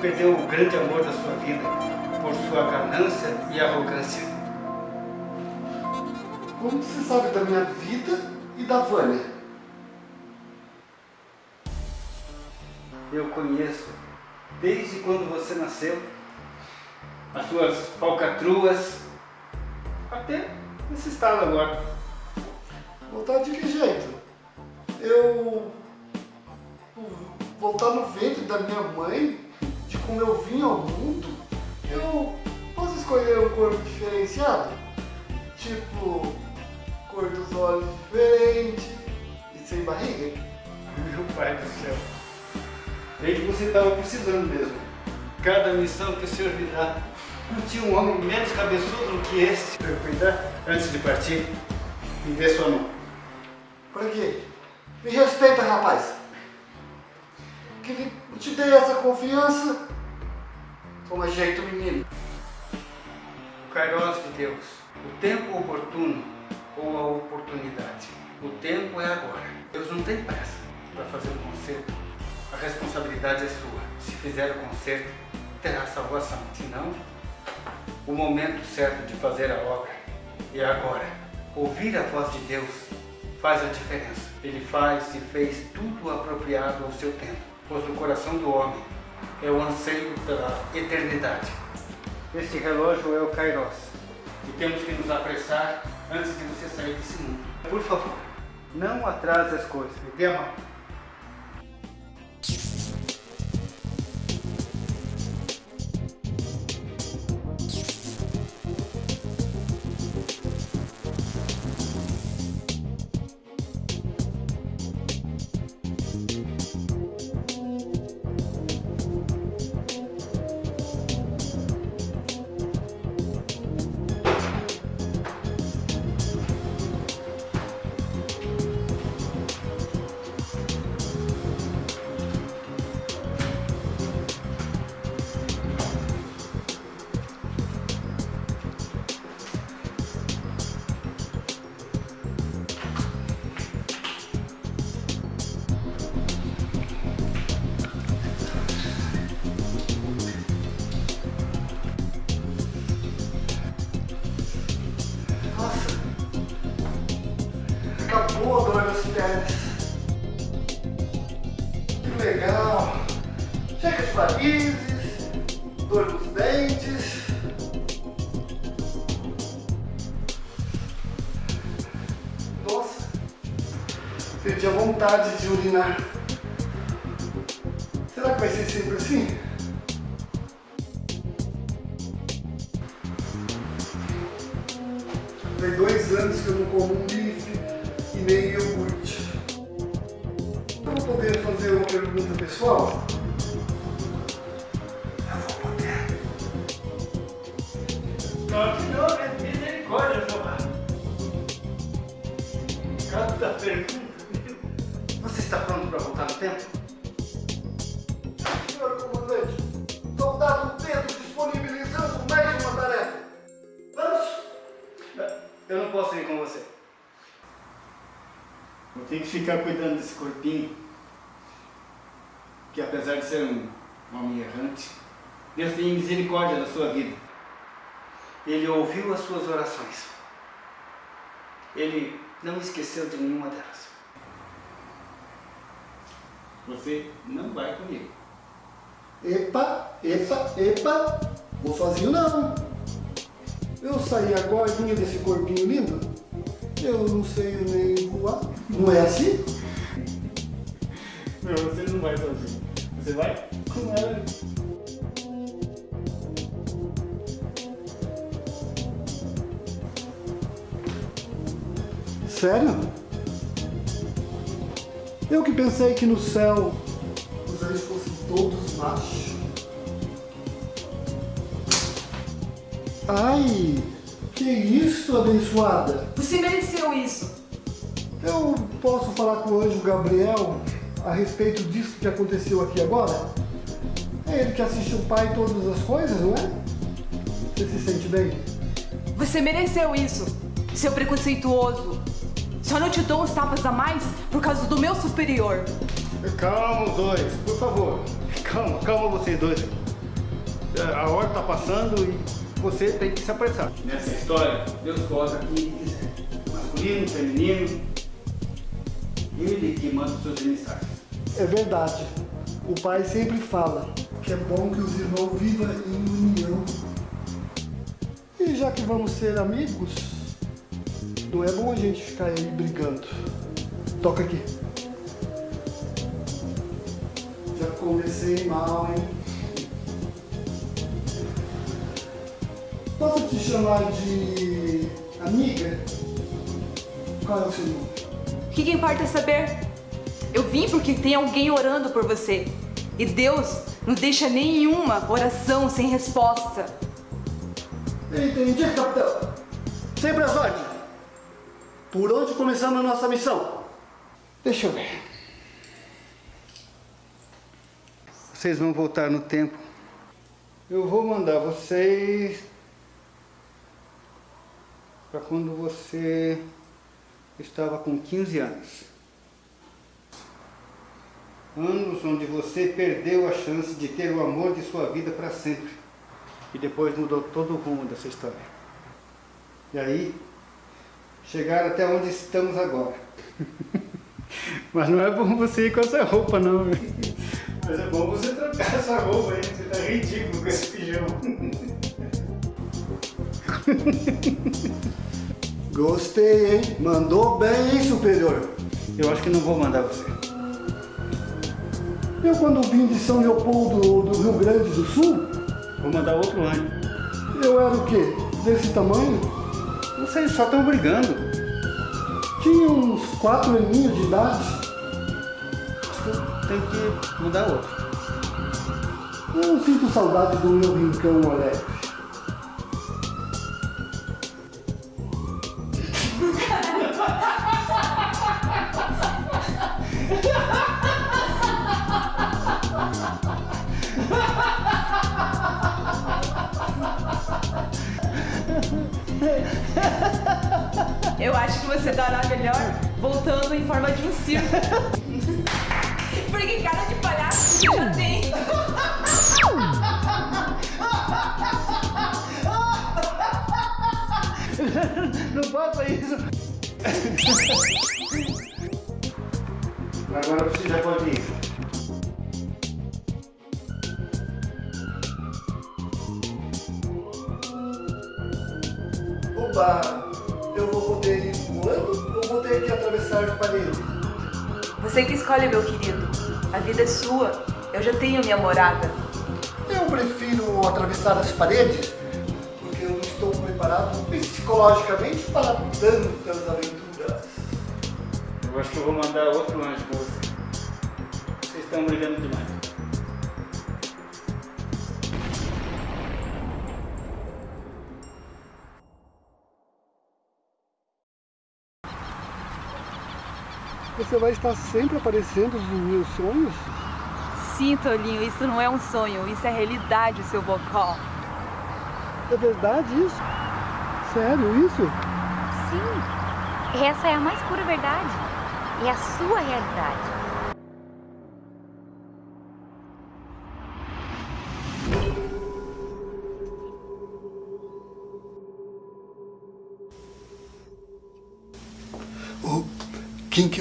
perdeu o grande amor da sua vida, por sua ganância e arrogância. Como você sabe da minha vida e da Vânia? Eu conheço desde quando você nasceu, as suas falcatruas, até nesse estado agora. Voltar de que jeito? Eu... Voltar no ventre da minha mãe, de como eu vim ao mundo, eu posso escolher um corpo diferenciado? Tipo, cor dos olhos diferente e sem barriga? Meu pai do céu. Bem que você estava precisando mesmo. Cada missão que o senhor me dá, não tinha um homem menos cabeçudo do que esse para cuidar antes de partir. Me dê sua mão. Pra quê? Me respeita, rapaz. Que te dei essa confiança. Toma jeito, menino. O Kairos de Deus, o tempo oportuno ou a oportunidade. O tempo é agora. Deus não tem pressa para fazer o conserto. A responsabilidade é sua. Se fizer o conserto, terá salvação. Se não, o momento certo de fazer a obra é agora. Ouvir a voz de Deus faz a diferença. Ele faz e fez tudo apropriado ao seu tempo, pois no coração do homem é o anseio pela eternidade. Este relógio é o Kairos e temos que nos apressar antes de você sair desse mundo. Por favor, não atrase as coisas. Me dê a mão. Céu os anjos fossem todos machos. Ai, que isso, abençoada? Você mereceu isso. Eu posso falar com o anjo Gabriel a respeito disso que aconteceu aqui agora? É ele que assiste o pai em todas as coisas, não é? Você se sente bem? Você mereceu isso, seu preconceituoso. Só não te dou uns tapas a mais por causa do meu superior. Calma os dois, por favor. Calma, calma vocês dois. A hora tá passando e você tem que se apressar. Nessa história, Deus coloca quem quiser. Masculino, feminino. Ele que manda os seus emissários. É verdade. O pai sempre fala que é bom que os irmãos vivam em união. E já que vamos ser amigos, não é bom a gente ficar aí brigando. Toca aqui. Comecei mal, hein? Posso te chamar de amiga? Qual é o seu nome? O que, que importa saber? Eu vim porque tem alguém orando por você. E Deus não deixa nenhuma oração sem resposta. Entendi, capitão. Sempre as ordens. Por onde começamos a nossa missão? Deixa eu ver. Vocês vão voltar no tempo. Eu vou mandar vocês para quando você estava com 15 anos. Anos onde você perdeu a chance de ter o amor de sua vida para sempre. E depois mudou todo o rumo dessa história. E aí, chegaram até onde estamos agora. Mas não é bom você ir com essa roupa, não. Mas é bom você trocar essa roupa aí, você tá ridículo com esse pijama. Gostei, hein? Mandou bem, hein, superior? Eu acho que não vou mandar você. Eu, quando vim de São Leopoldo, do Rio Grande do Sul, Vou mandar outro ano. eu era o quê? Desse tamanho? Vocês só estão brigando. Tinha uns quatro aninhos de idade. Tem que mudar outro. Eu não sinto saudade do meu rincão alegre. Eu acho que você dará melhor voltando em forma de um circo. Porque cara de palhaço você já tem. Não faça isso. Agora você já pode ir. Oba! Eu vou poder ir voando ou vou ter que atravessar a parede? Você que escolhe, meu querido. A vida é sua. Eu já tenho minha morada. Eu prefiro atravessar as paredes porque eu não estou preparado psicologicamente para tantas aventuras. Eu acho que eu vou mandar outro anjo com você. Vocês estão brigando demais. Você vai estar sempre aparecendo nos meus sonhos? Sim, Tolinho, isso não é um sonho, isso é realidade, seu bocó. É verdade isso? Sério isso? Sim, essa é a mais pura verdade. É a sua realidade.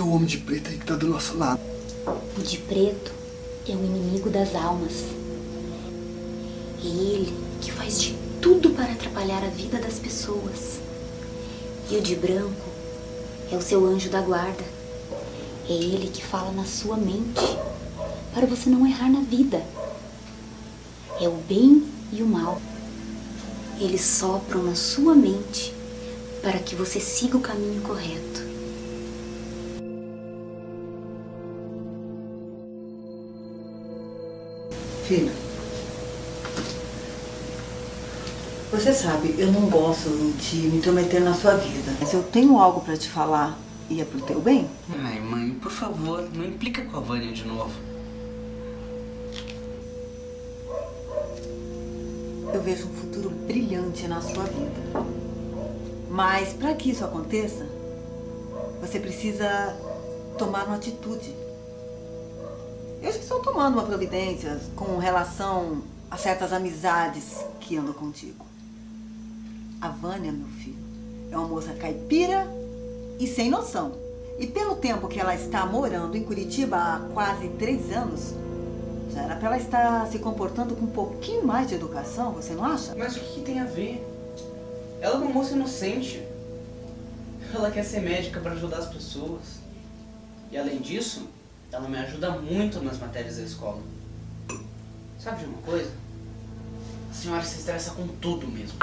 O homem de preto aí que tá do nosso lado? O de preto é o inimigo das almas. É ele que faz de tudo para atrapalhar a vida das pessoas. E o de branco é o seu anjo da guarda. É ele que fala na sua mente, para você não errar na vida. É o bem e o mal. Eles sopram na sua mente para que você siga o caminho correto. Filho, você sabe, eu não gosto de me intrometer na sua vida. Mas eu tenho algo para te falar e é pro teu bem. Ai, mãe, por favor, não implica com a Vânia de novo. Eu vejo um futuro brilhante na sua vida. Mas para que isso aconteça, você precisa tomar uma atitude. Eu já estou tomando uma providência com relação a certas amizades que andam contigo. A Vânia, meu filho, é uma moça caipira e sem noção. E pelo tempo que ela está morando em Curitiba há quase três anos, já era para ela estar se comportando com um pouquinho mais de educação, você não acha? Mas o que, tem a ver? Ela é uma moça inocente. Ela quer ser médica para ajudar as pessoas. E além disso, ela me ajuda muito nas matérias da escola. Sabe de uma coisa? A senhora se estressa com tudo mesmo.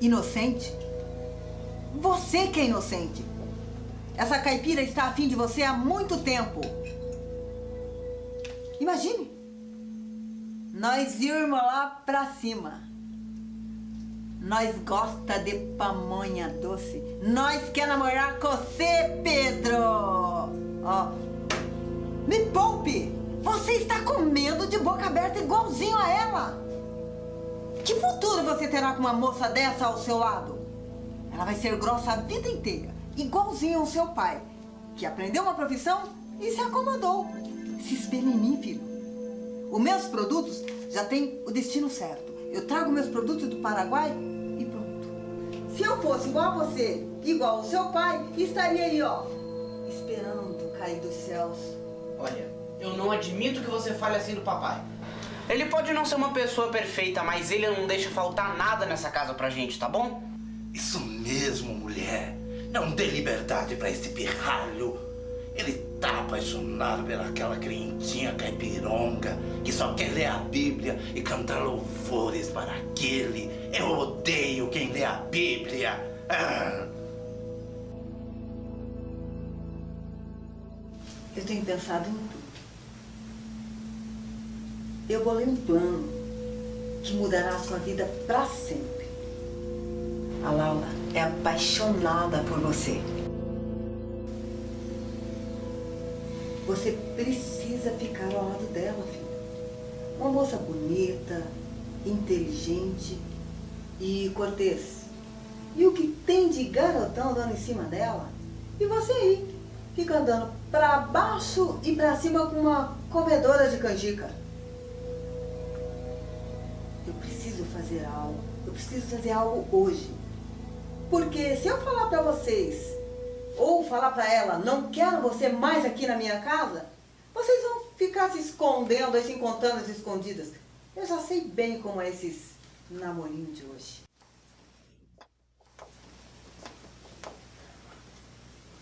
Inocente? Você que é inocente. Essa caipira está afim de você há muito tempo. Imagine. Nós irmos lá pra cima. Nós gosta de pamonha doce. Nós quer namorar com você, Pedro. Ó, me poupe! Você está comendo de boca aberta igualzinho a ela! Que futuro você terá com uma moça dessa ao seu lado? Ela vai ser grossa a vida inteira, igualzinho ao seu pai, que aprendeu uma profissão e se acomodou. Se espelha em mim, filho. Os meus produtos já têm o destino certo. Eu trago meus produtos do Paraguai e pronto. Se eu fosse igual a você, igual ao seu pai, estaria aí, ó, esperando cair dos céus Olha, eu não admito que você fale assim do papai. Ele pode não ser uma pessoa perfeita, mas ele não deixa faltar nada nessa casa pra gente, tá bom? Isso mesmo, mulher. Não dê liberdade pra esse pirralho. Ele tá apaixonado pelaquela crentinha caipironga que só quer ler a Bíblia e cantar louvores para aquele. Eu odeio quem lê a Bíblia. Ah. Eu tenho pensado em tudo. Eu bolei um plano que mudará a sua vida para sempre. A Laura é apaixonada por você. Você precisa ficar ao lado dela, filho. Uma moça bonita, inteligente e cortês. E o que tem de garotão dando em cima dela? E você aí, fica andando para baixo e para cima com uma comedora de canjica. Eu preciso fazer algo. Eu preciso fazer algo hoje. Porque se eu falar para vocês, ou falar para ela, não quero você mais aqui na minha casa, vocês vão ficar se escondendo, se encontrando as escondidas. Eu já sei bem como é esses namorinhos de hoje.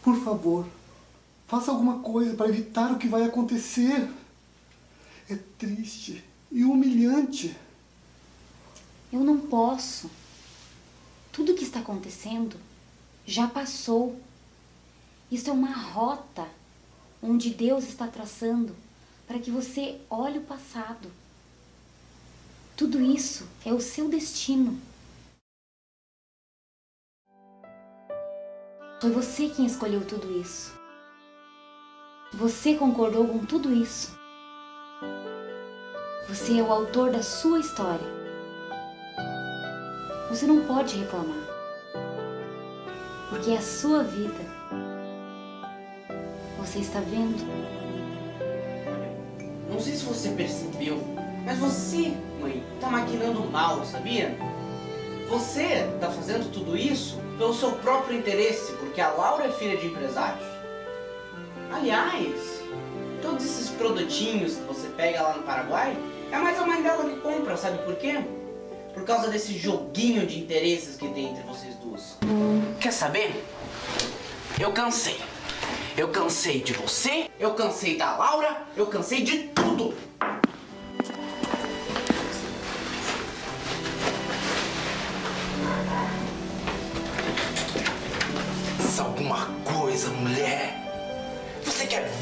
Por favor, faça alguma coisa para evitar o que vai acontecer. É triste e humilhante. Eu não posso. Tudo que está acontecendo já passou. Isso é uma rota onde Deus está traçando para que você olhe o passado. Tudo isso é o seu destino. Foi você quem escolheu tudo isso. Você concordou com tudo isso. Você é o autor da sua história. Você não pode reclamar. Porque é a sua vida. Você está vendo? Não sei se você percebeu, mas você, mãe, tá maquinando mal, sabia? Você tá fazendo tudo isso pelo seu próprio interesse, porque a Laura é filha de empresários. Aliás, todos esses produtinhos que você pega lá no Paraguai, é mais a mãe dela que compra, sabe por quê? Por causa desse joguinho de interesses que tem entre vocês duas. Quer saber? Eu cansei. Eu cansei de você, eu cansei da Laura, eu cansei de tudo.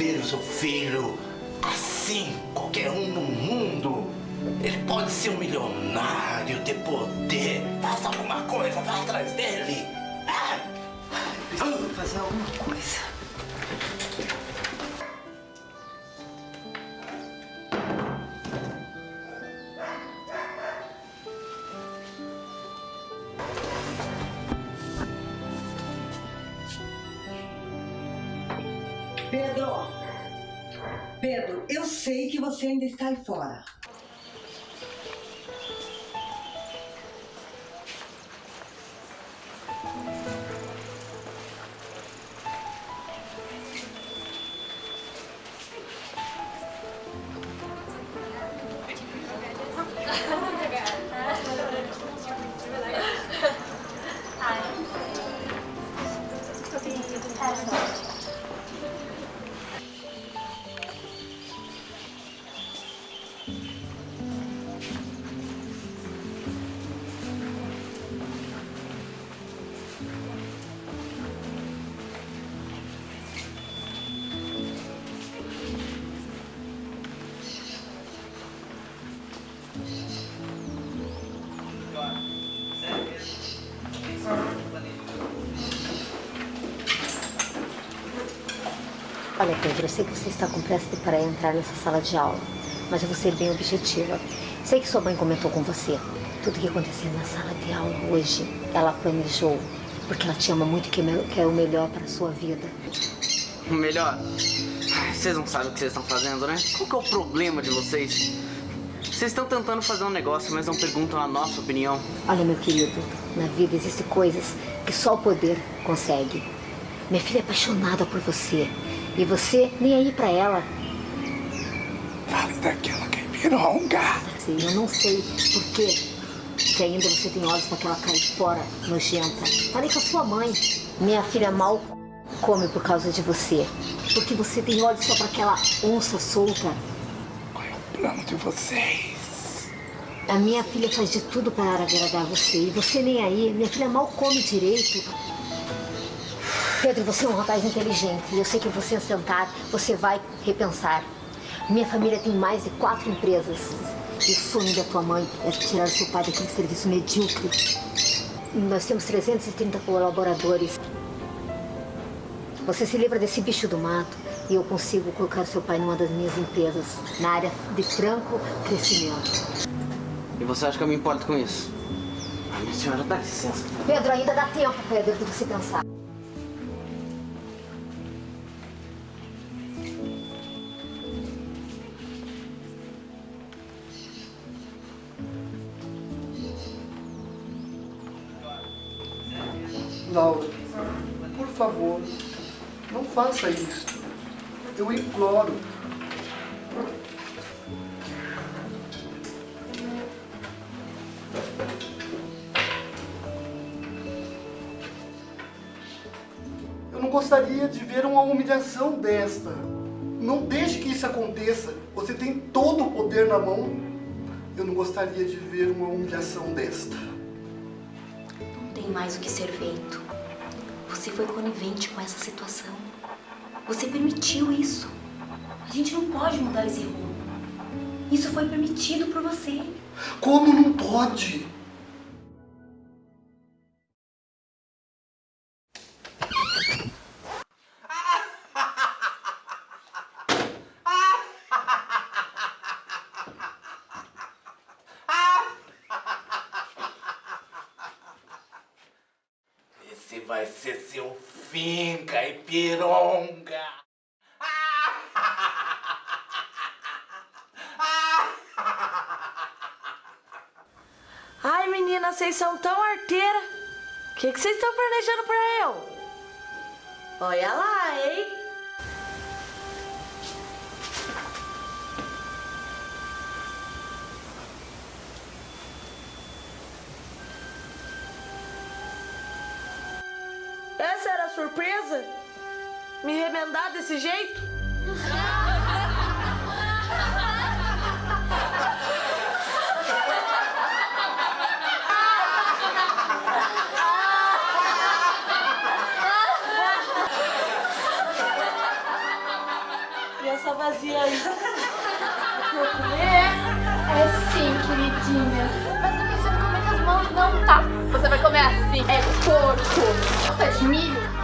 Ver o filho assim, qualquer um no mundo? Ele pode ser um milionário, ter poder. Faça alguma coisa, vá atrás dele. Ah! Preciso fazer alguma coisa. Pedro, eu sei que você ainda está aí fora. Eu sei que você está com pressa para entrar nessa sala de aula, mas eu vou ser bem objetiva. Sei que sua mãe comentou com você. Tudo que aconteceu na sala de aula hoje, ela planejou, porque ela te ama muito e quer quer o melhor para a sua vida. O melhor, vocês não sabem o que vocês estão fazendo, né? Qual que é o problema de vocês? Vocês estão tentando fazer um negócio, mas não perguntam a nossa opinião. Olha, meu querido, na vida existem coisas que só o poder consegue. Minha filha é apaixonada por você. E você nem aí pra ela. Fale daquela caipironga. Sim, eu não sei por quê que ainda você tem olhos para aquela caipora nojenta. Falei com a sua mãe. Minha filha mal come por causa de você. Porque você tem olhos só para aquela onça solta. Qual é o plano de vocês? A minha filha faz de tudo para agradar você. E você nem aí. Minha filha mal come direito. Pedro, você é um rapaz inteligente. E eu sei que você sentar, você vai repensar. Minha família tem mais de quatro empresas. E o sonho da tua mãe é tirar seu pai daquele serviço medíocre. Nós temos 330 colaboradores. Você se livra desse bicho do mato e eu consigo colocar seu pai numa das minhas empresas, na área de franco crescimento. E você acha que eu me importo com isso? Minha senhora, dá licença. Pedro, ainda dá tempo, Pedro, de você pensar. Eu imploro. Eu não gostaria de ver uma humilhação desta. Não deixe que isso aconteça. Você tem todo o poder na mão. Eu não gostaria de ver uma humilhação desta. Não tem mais o que ser feito. Você foi conivente com essa situação. Você permitiu isso. A gente não pode mudar esse rumo. Isso foi permitido por você. Como não pode? Desse jeito? E essa vazia aí? Vou comer? É sim, queridinha. Mas não precisa comer com as mãos, não, tá? Você vai comer assim. É porco. Gosta de milho?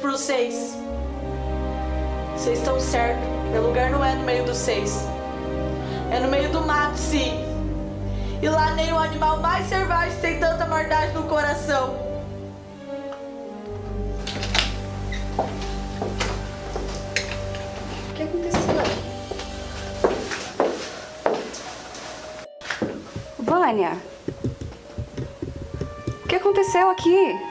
Para vocês. Vocês estão certos. Meu lugar não é no meio dos seis. É no meio do mato, sim. E lá nem o animal mais selvagem tem tanta maldade no coração. O que aconteceu? Vânia, o que aconteceu aqui?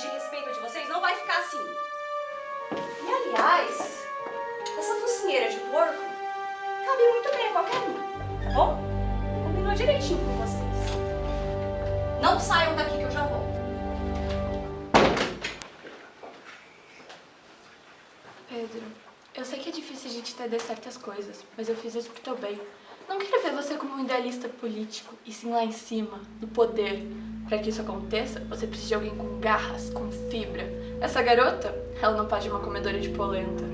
De respeito de vocês não vai ficar assim. E aliás, essa focinheira de porco cabe muito bem a qualquer um, tá bom? Combinou direitinho com vocês. Não saiam daqui que eu já volto. Pedro, eu sei que é difícil a gente entender certas coisas, mas eu fiz isso pro teu bem. Não quero ver você como um idealista político, e sim lá em cima, no poder. Para que isso aconteça, você precisa de alguém com garras, com fibra. Essa garota, ela não pode uma comedora de polenta.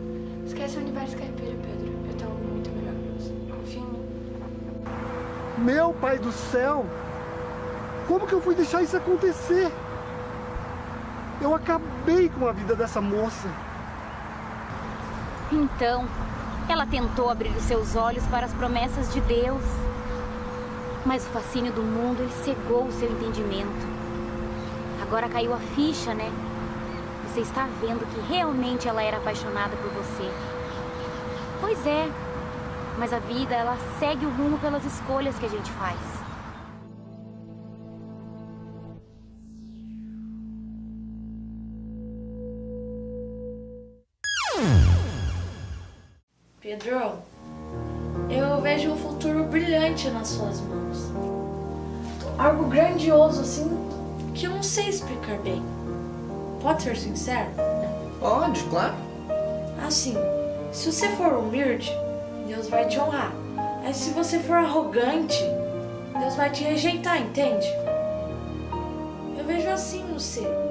Esquece o universo caipira, Pedro. Eu tenho algo muito melhor pra você. Confia em mim. Meu pai do céu! Como que eu fui deixar isso acontecer? Eu acabei com a vida dessa moça. Então, ela tentou abrir os seus olhos para as promessas de Deus. Mas o fascínio do mundo ele cegou o seu entendimento. Agora caiu a ficha, né? Você está vendo que realmente ela era apaixonada por você. Pois é, mas a vida ela segue o rumo pelas escolhas que a gente faz. Pedro, eu vejo um futuro brilhante nas suas mãos. Algo grandioso assim que eu não sei explicar bem. Pode ser sincero? Pode, claro. Assim, se você for humilde, Deus vai te honrar. Mas se você for arrogante, Deus vai te rejeitar, entende? Eu vejo assim você. E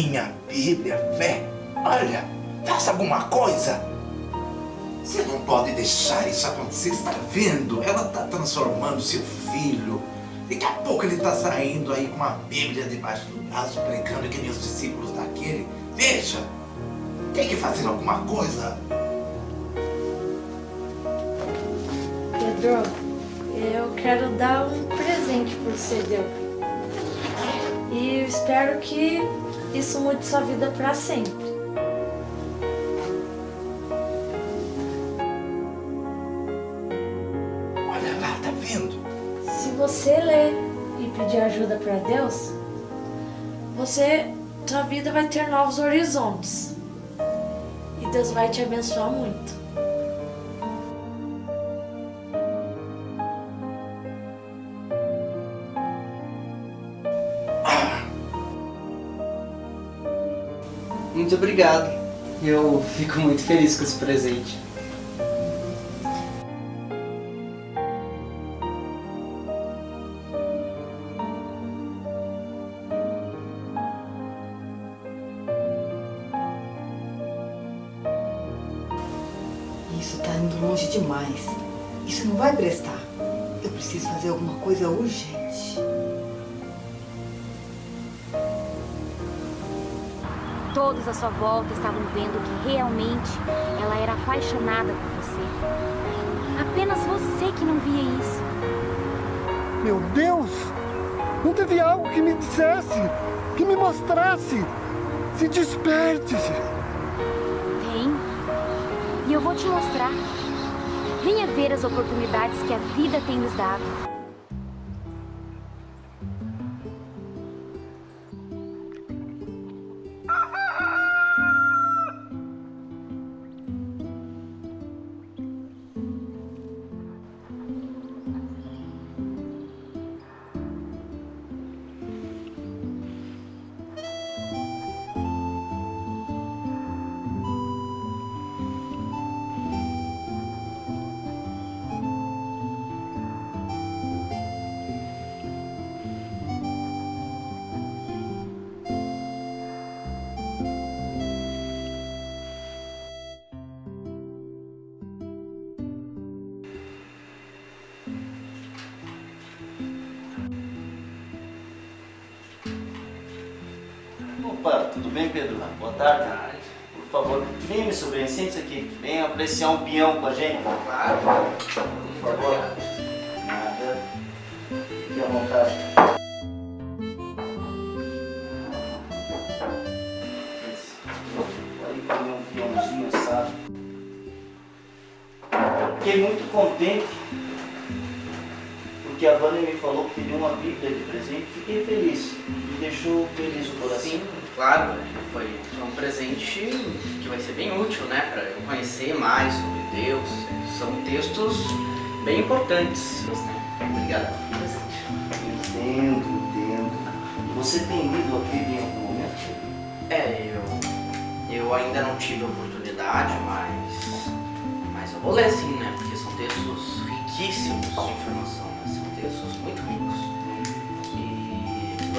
crentinha, Bíblia, fé. Olha, faça alguma coisa. Você não pode deixar isso acontecer, está vendo? Ela está transformando seu filho. Daqui a pouco ele está saindo aí com uma Bíblia debaixo do braço, pregando que nem os discípulos daquele. Veja, tem que fazer alguma coisa. Pedro, eu quero dar um presente pro você, Deus. E espero que isso mude sua vida para sempre. Olha lá, tá vendo? Se você ler e pedir ajuda para Deus, você, sua vida vai ter novos horizontes. E Deus vai te abençoar muito. Obrigado. Eu fico muito feliz com esse presente. Sua volta estavam vendo que realmente ela era apaixonada por você. Apenas você que não via isso. Meu Deus! Não teve algo que me dissesse, que me mostrasse. Se desperte. Tem. E eu vou te mostrar. Venha ver as oportunidades que a vida tem nos dado. Venha apreciar um peão com a gente.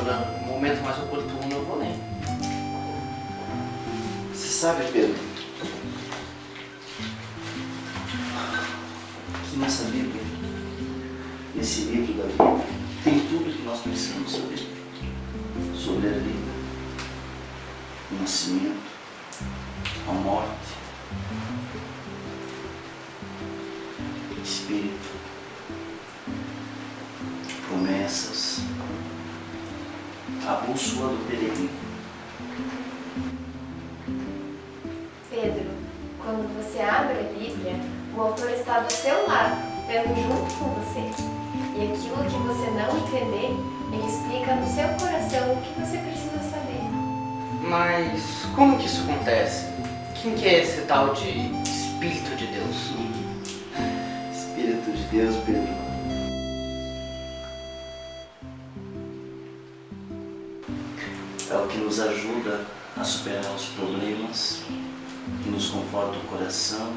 No momento mais oportuno eu vou ler. Você sabe, Pedro, que nessa Bíblia, nesse livro da vida, tem tudo que nós precisamos saber sobre a vida, o nascimento, a morte, espírito, promessas, a bússola do peregrino. Pedro, quando você abre a Bíblia, o autor está do seu lado, vendo junto com você. E aquilo que você não entender, ele explica no seu coração o que você precisa saber. Mas como que isso acontece? Quem que é esse tal de Espírito de Deus? Espírito de Deus, Pedro. nos ajuda a superar os problemas, que nos conforta o coração,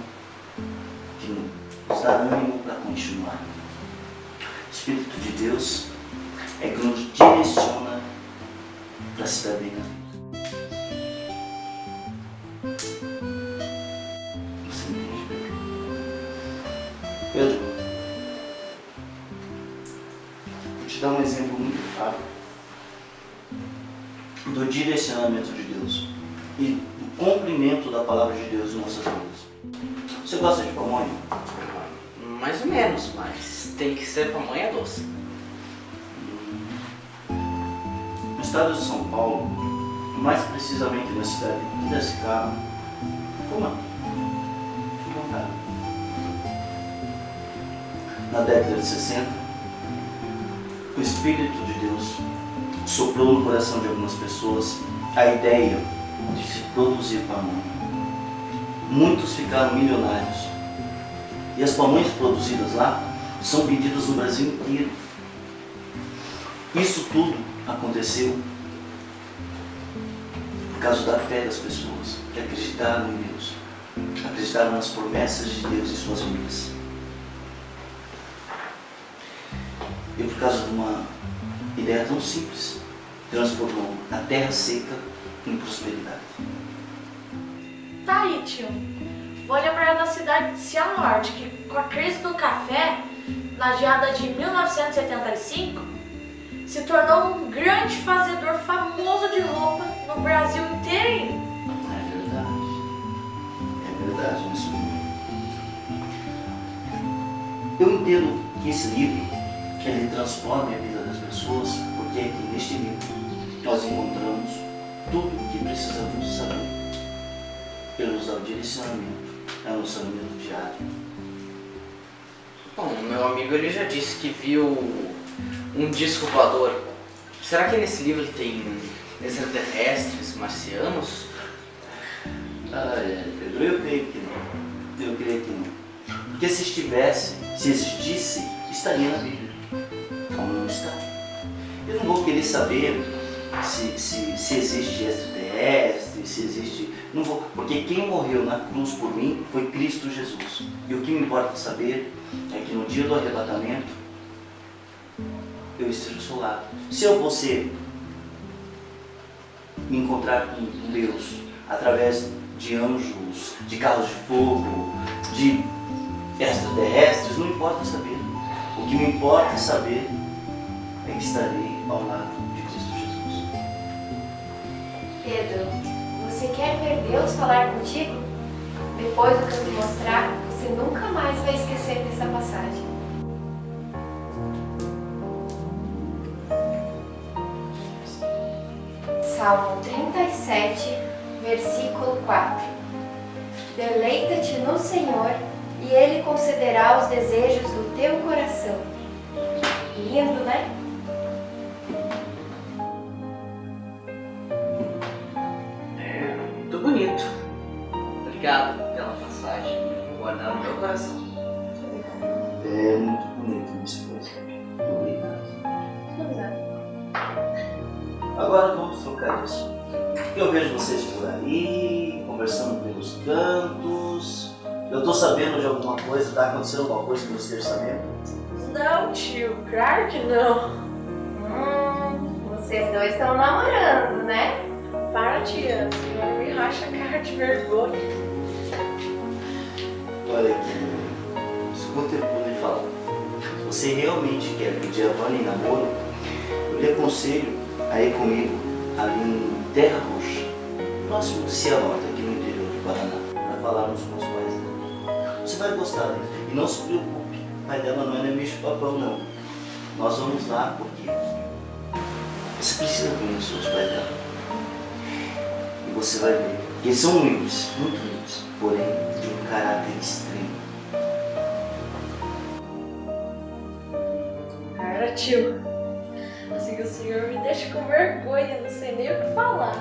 que nos dá ânimo para continuar. O Espírito de Deus é que nos direciona para a cidadania. Você entende, Pedro? Pedro, vou te dar um exemplo muito claro do direcionamento de Deus e do cumprimento da palavra de Deus em nossas vidas. Você gosta de pamonha? Mais ou menos, mas tem que ser pamonha doce. No estado de São Paulo, mais precisamente na cidade de Piracicaba. Fique à vontade. Na década de 60, o Espírito de Deus soprou no coração de algumas pessoas a ideia de se produzir pamonha. Muitos ficaram milionários. E as pamonhas produzidas lá são vendidas no Brasil inteiro. Isso tudo aconteceu por causa da fé das pessoas que acreditaram em Deus, acreditaram nas promessas de Deus em suas vidas. E por causa de uma ideia tão simples, transformou a terra seca em prosperidade. Tá aí, tio. Vou lembrar da cidade de Cianorte, que com a crise do café, na geada de 1975, se tornou um grande fazedor famoso de roupa no Brasil inteiro. É verdade. É verdade, isso. Eu entendo que esse livro, ele transforma a pessoas, porque aqui neste livro nós encontramos tudo o que precisamos saber. Ele nos dá o direcionamento, é o nosso alimento diário. Bom, meu amigo ele já disse que viu um disco voador. Será que nesse livro tem extraterrestres, marcianos? Ah, é, Pedro, eu creio que não. Eu creio que não. Porque se estivesse, se existisse, estaria na Bíblia. Como não está? Eu não vou querer saber se, se, se existe extraterrestre, se existe. Não vou, porque quem morreu na cruz por mim foi Cristo Jesus. E o que me importa saber é que no dia do arrebatamento eu esteja ao seu lado. Se eu você me encontrar com Deus através de anjos, de carros de fogo, de extraterrestres, não importa saber. O que me importa saber é que estarei ao lado de Cristo Jesus. Pedro, você quer ver Deus falar contigo? Depois do que eu te mostrar, você nunca mais vai esquecer dessa passagem. Salmo 37, versículo 4. Deleita-te no Senhor e Ele concederá os desejos do teu coração. Lindo, né? Obrigado pela passagem. Vou guardar no meu coração. É muito bonito, minha esposa. Muito obrigado. Agora vamos trocar isso. Eu vejo vocês por aí, conversando pelos cantos. Eu tô sabendo de alguma coisa, tá acontecendo alguma coisa que você esteja sabendo? Não, tio, claro que não. Hum, vocês dois estão namorando, né? Para, tia, senhora me racha a cara de vergonha. Olha aqui, escuta o lhe falar. Se você realmente quer pedir a Vânia em namoro, eu lhe aconselho a ir comigo ali em Terra Roxa, próximo de Cianorte, aqui no interior do Paraná, para falarmos com os pais dela. Você vai gostar dele. E não se preocupe, o pai dela não é bicho papão, não. Nós vamos lá porque você precisa conhecer os pais dela. E você vai ver. Eles são humildes, muito humildes, porém um caráter extremo. Para, tio. Assim que o senhor me deixa com vergonha, não sei nem o que falar.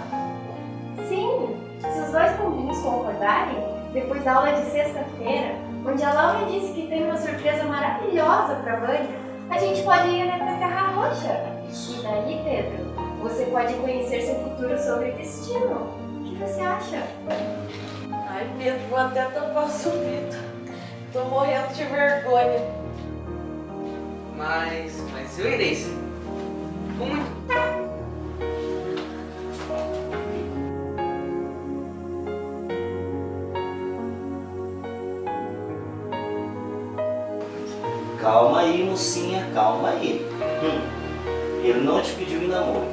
Sim, se os dois pombinhos concordarem, depois da aula de sexta-feira, onde a Laura disse que tem uma surpresa maravilhosa para Vânia, a gente pode ir até Terra Roxa. E daí, Pedro, você pode conhecer seu futuro sobre destino. O que você acha? Ai, Pedro, vou até tampar o ouvido. Tô morrendo de vergonha. Mas, mas eu irei sim. Com muito. Calma aí, mocinha, calma aí. Hum, ele não te pediu em namoro.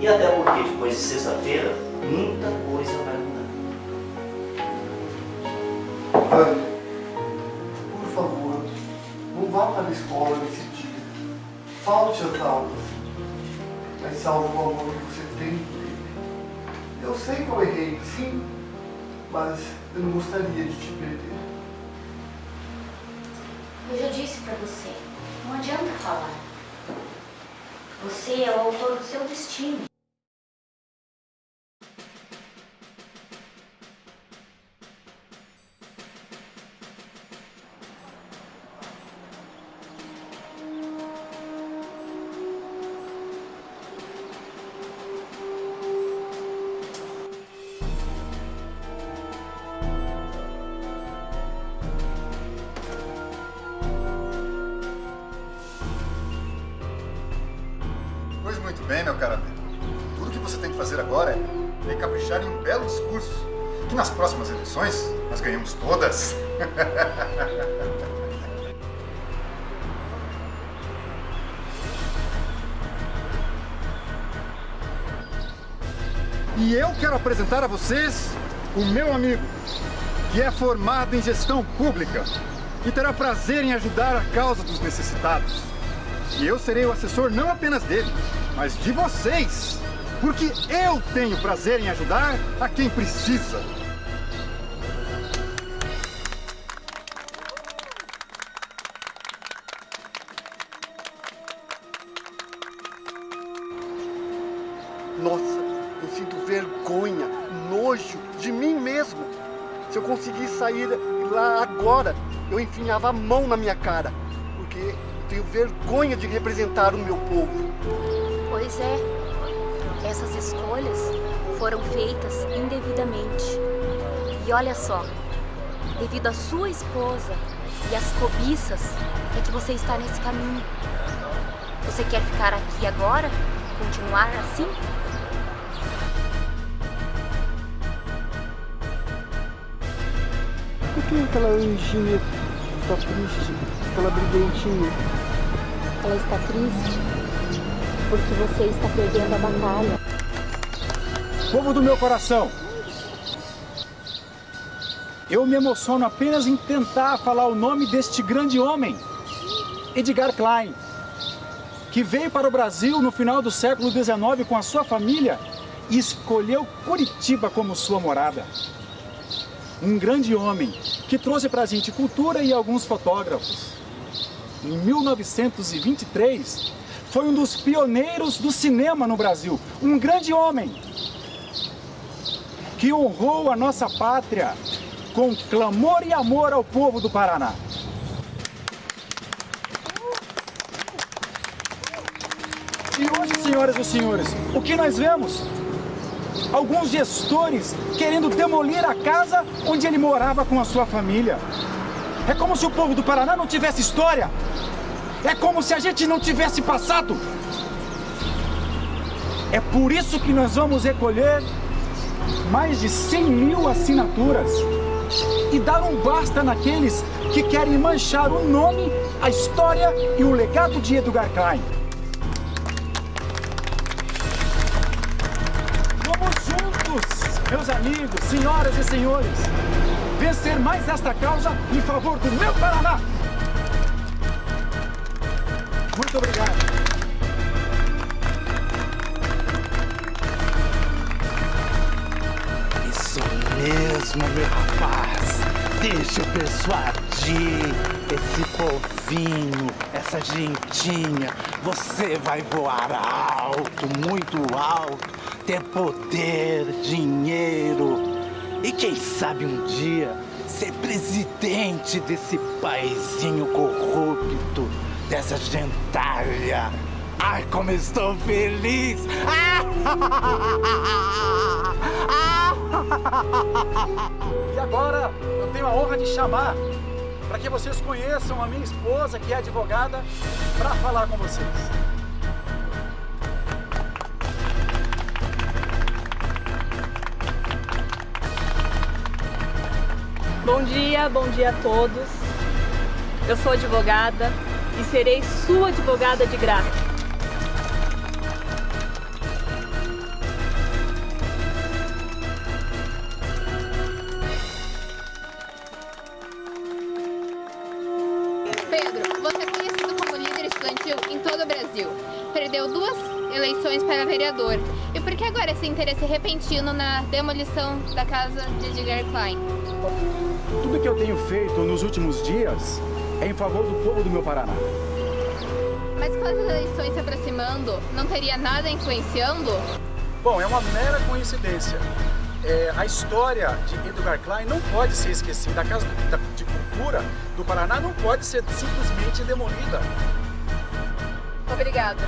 E até porque depois de sexta-feira, muita coisa vai mudar. Vânia, por favor, não vá para a escola nesse dia. Falte às aulas. Mas salve o amor que você tem por ele. Eu sei que eu errei, sim, mas eu não gostaria de te perder. Eu já disse pra você, não adianta falar. Você é o autor do seu destino. Apresentar a vocês o meu amigo, que é formado em gestão pública e terá prazer em ajudar a causa dos necessitados. E eu serei o assessor não apenas dele, mas de vocês, porque eu tenho prazer em ajudar a quem precisa. Eu enfinhava a mão na minha cara, porque eu tenho vergonha de representar o meu povo. Pois é, essas escolhas foram feitas indevidamente. E olha só, devido à sua esposa e às cobiças, é que você está nesse caminho. Você quer ficar aqui agora? Continuar assim? Por que aquela anjinha está triste? Aquela brilhantinha? Ela está triste porque você está perdendo a batalha. Povo do meu coração, eu me emociono apenas em tentar falar o nome deste grande homem, Edgar Klein, que veio para o Brasil no final do século XIX com a sua família e escolheu Curitiba como sua morada. Um grande homem que trouxe para a gente cultura e alguns fotógrafos. Em 1923, foi um dos pioneiros do cinema no Brasil. Um grande homem que honrou a nossa pátria com clamor e amor ao povo do Paraná. E hoje, senhoras e senhores, o que nós vemos? Alguns gestores querendo demolir a casa onde ele morava com a sua família. É como se o povo do Paraná não tivesse história. É como se a gente não tivesse passado. É por isso que nós vamos recolher mais de 100 mil assinaturas e dar um basta naqueles que querem manchar o nome, a história e o legado de Edgar Klein. Meus amigos, senhoras e senhores, vencer mais esta causa em favor do meu Paraná. Muito obrigado. Isso mesmo, meu rapaz. Deixa eu persuadir esse povinho, essa gentinha. Você vai voar alto, muito alto, ter poder, dinheiro. E quem sabe um dia ser presidente desse paizinho corrupto, dessa gentalha. Ai, como estou feliz! E agora eu tenho a honra de chamar para que vocês conheçam a minha esposa, que é advogada, para falar com vocês. Bom dia, bom dia a todos. Eu sou advogada, e serei sua advogada de graça. Pedro, você é conhecido como líder estudantil em todo o Brasil. Perdeu duas eleições para vereador. E por que agora esse interesse repentino na demolição da casa de Edgar Klein? Tudo que eu tenho feito nos últimos dias é em favor do povo do meu Paraná. Mas com as eleições se aproximando, não teria nada influenciando? Bom, é uma mera coincidência. É, a história de Edgar Klein não pode ser esquecida. A Casa de Cultura do Paraná não pode ser simplesmente demolida. Obrigada.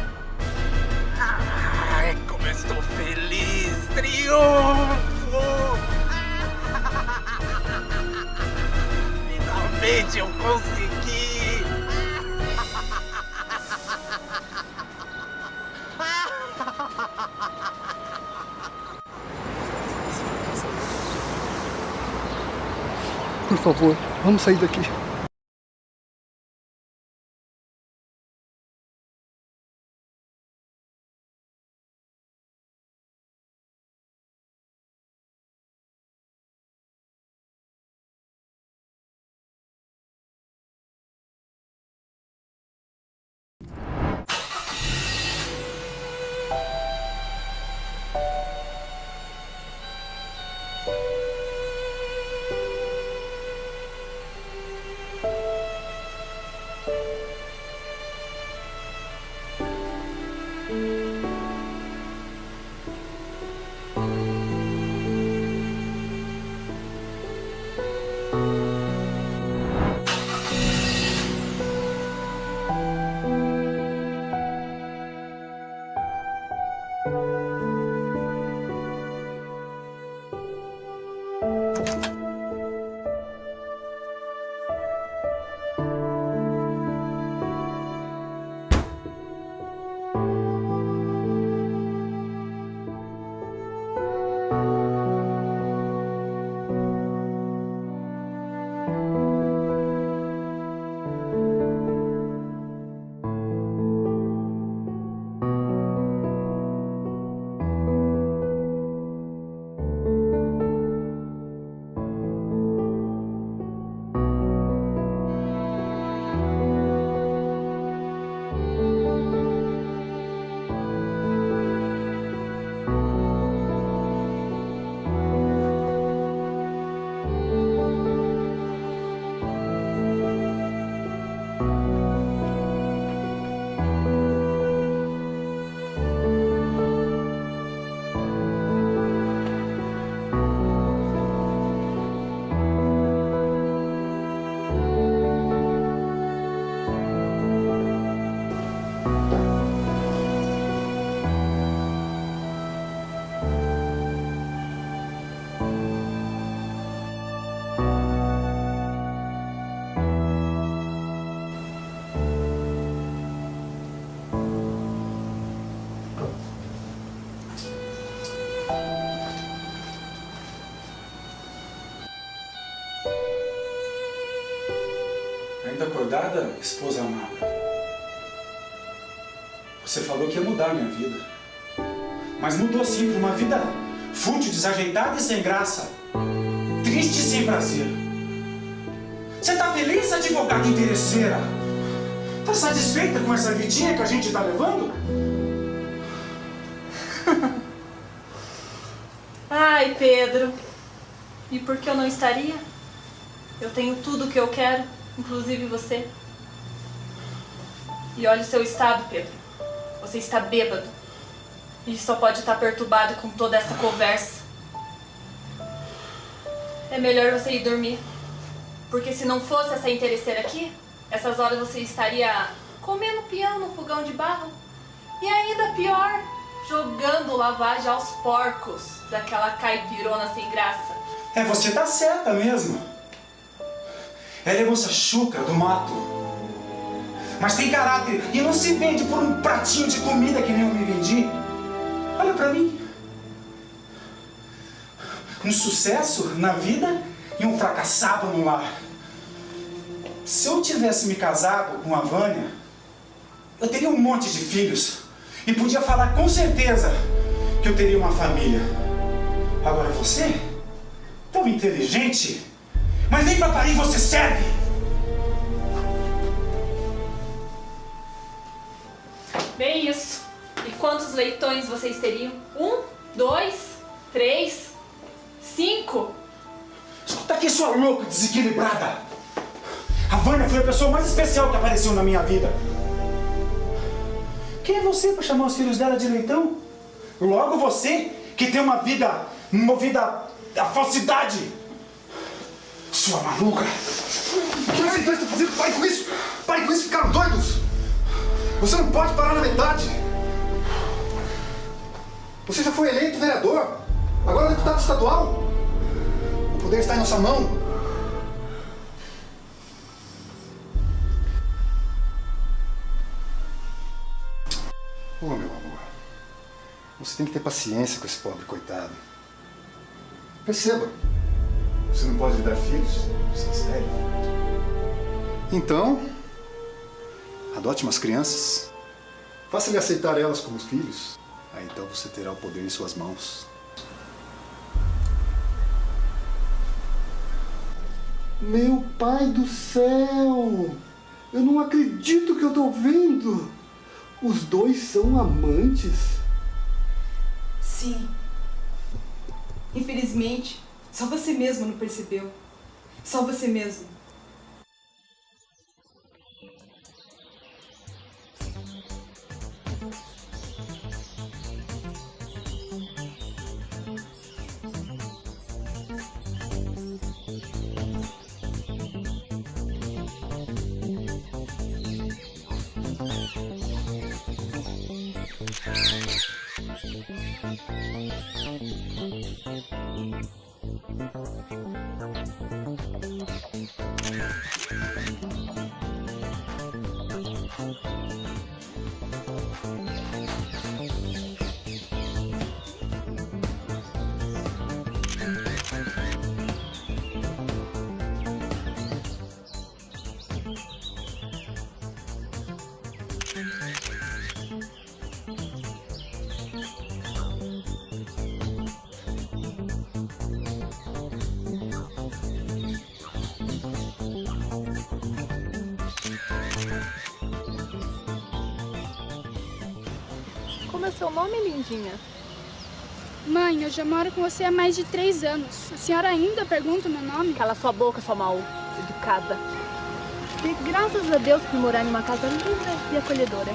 Ai, como eu estou feliz! Triunfo! Finalmente eu consegui! Por favor, vamos sair daqui. Acordada, esposa amada? Você falou que ia mudar a minha vida. Mas mudou sim para uma vida fútil, desajeitada e sem graça. Triste e sem prazer. Você tá feliz, advogada interesseira? Tá satisfeita com essa vidinha que a gente tá levando? Ai, Pedro. E por que eu não estaria? Eu tenho tudo o que eu quero, inclusive você. E olha o seu estado, Pedro. Você está bêbado. E só pode estar perturbado com toda essa conversa. É melhor você ir dormir. Porque se não fosse essa interesseira aqui, essas horas você estaria comendo pião no fogão de barro. E ainda pior, jogando lavagem aos porcos daquela caipirona sem graça. É, você tá certa mesmo. Ela é moça chucra do mato. Mas tem caráter e não se vende por um pratinho de comida que nem eu me vendi. Olha pra mim. Um sucesso na vida e um fracassado no lar. Se eu tivesse me casado com a Vânia, eu teria um monte de filhos e podia falar com certeza que eu teria uma família. Agora você, tão inteligente, mas nem para parir você serve. Bem isso. E quantos leitões vocês teriam? Um, dois, três, cinco? Escuta aqui, sua louca desequilibrada. A Vânia foi a pessoa mais especial que apareceu na minha vida. Quem é você para chamar os filhos dela de leitão? Logo você, que tem uma vida movida à falsidade. Sua maluca. O que vocês dois estão fazendo? Pare com isso! Pare com isso, ficaram doidos! Você não pode parar na metade! Você já foi eleito vereador, agora é deputado estadual. O poder está em nossa mão. Ô, meu amor, você tem que ter paciência com esse pobre coitado. Perceba, você não pode lhe dar filhos, você é estéril. Então, adote umas crianças, faça-lhe aceitar elas como filhos. Aí então você terá o poder em suas mãos. Meu pai do céu! Eu não acredito que eu tô vendo! Os dois são amantes? Sim. Infelizmente, só você mesmo não percebeu. Só você mesmo. Mãe, eu já moro com você há mais de três anos. A senhora ainda pergunta o meu nome? Cala sua boca, sua mal educada. E graças a Deus por morar em uma casa linda e acolhedora.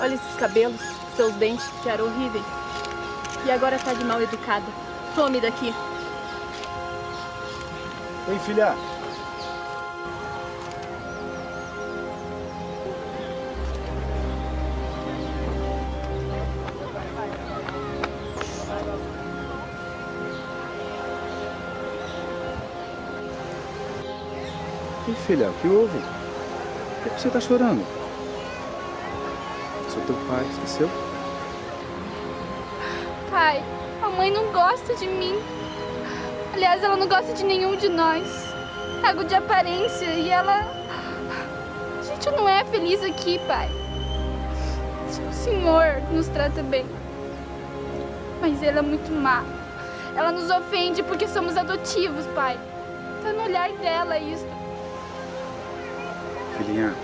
Olha esses cabelos, seus dentes, que eram horríveis. E agora tá de mal educada. Some daqui. Ei, filha. Ei, filha, o que houve? Por que você está chorando? Sou teu pai, esqueceu? Pai, a mãe não gosta de mim. Aliás, ela não gosta de nenhum de nós. Algo de aparência e ela... A gente não é feliz aqui, pai. O senhor nos trata bem. Mas ela é muito má. Ela nos ofende porque somos adotivos, pai. Tá no olhar dela isso. Filhinha,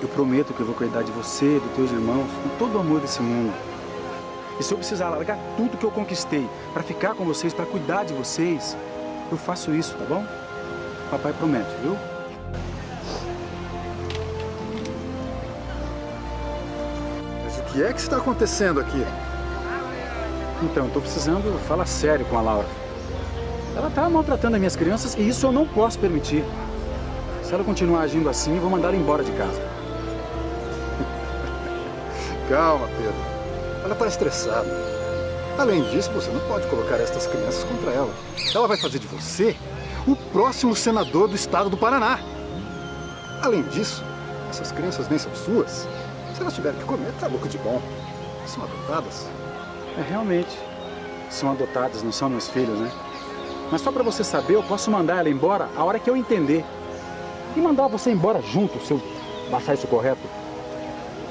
eu prometo que eu vou cuidar de você, dos teus irmãos, com todo o amor desse mundo. E se eu precisar largar tudo que eu conquistei para ficar com vocês, para cuidar de vocês, eu faço isso, tá bom? Papai promete, viu? Mas o que é que está acontecendo aqui? Então, eu tô precisando falar sério com a Laura. Ela tá maltratando as minhas crianças e isso eu não posso permitir. Se ela continuar agindo assim, eu vou mandar ela embora de casa. Calma, Pedro. Ela está estressada. Além disso, você não pode colocar estas crianças contra ela. Ela vai fazer de você o próximo senador do estado do Paraná. Além disso, essas crianças nem são suas. Se elas tiverem que comer, tá louco de bom. São adotadas. É, realmente. São adotadas, não são meus filhos, né? Mas só para você saber, eu posso mandar ela embora a hora que eu entender. E mandar você embora junto, se eu achar isso correto.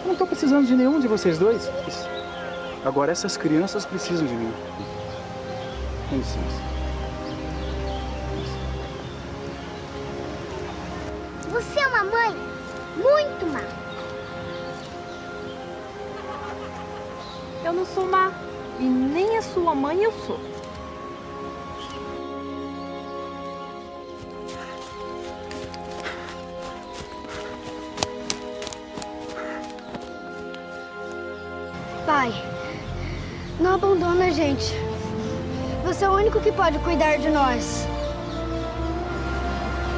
Eu não estou precisando de nenhum de vocês dois. Agora essas crianças precisam de mim. Com licença. Você é uma mãe muito má. Eu não sou má. E nem a sua mãe eu sou. Gente. Você é o único que pode cuidar de nós.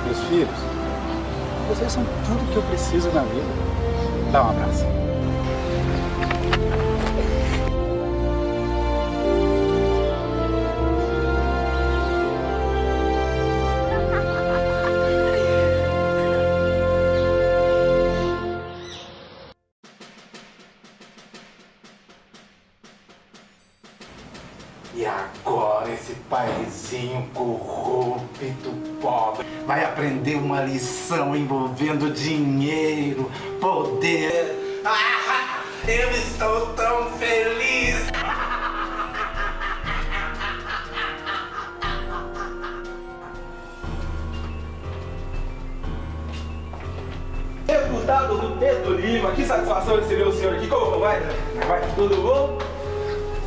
Meus filhos, vocês são tudo que eu preciso na vida. Dá um abraço.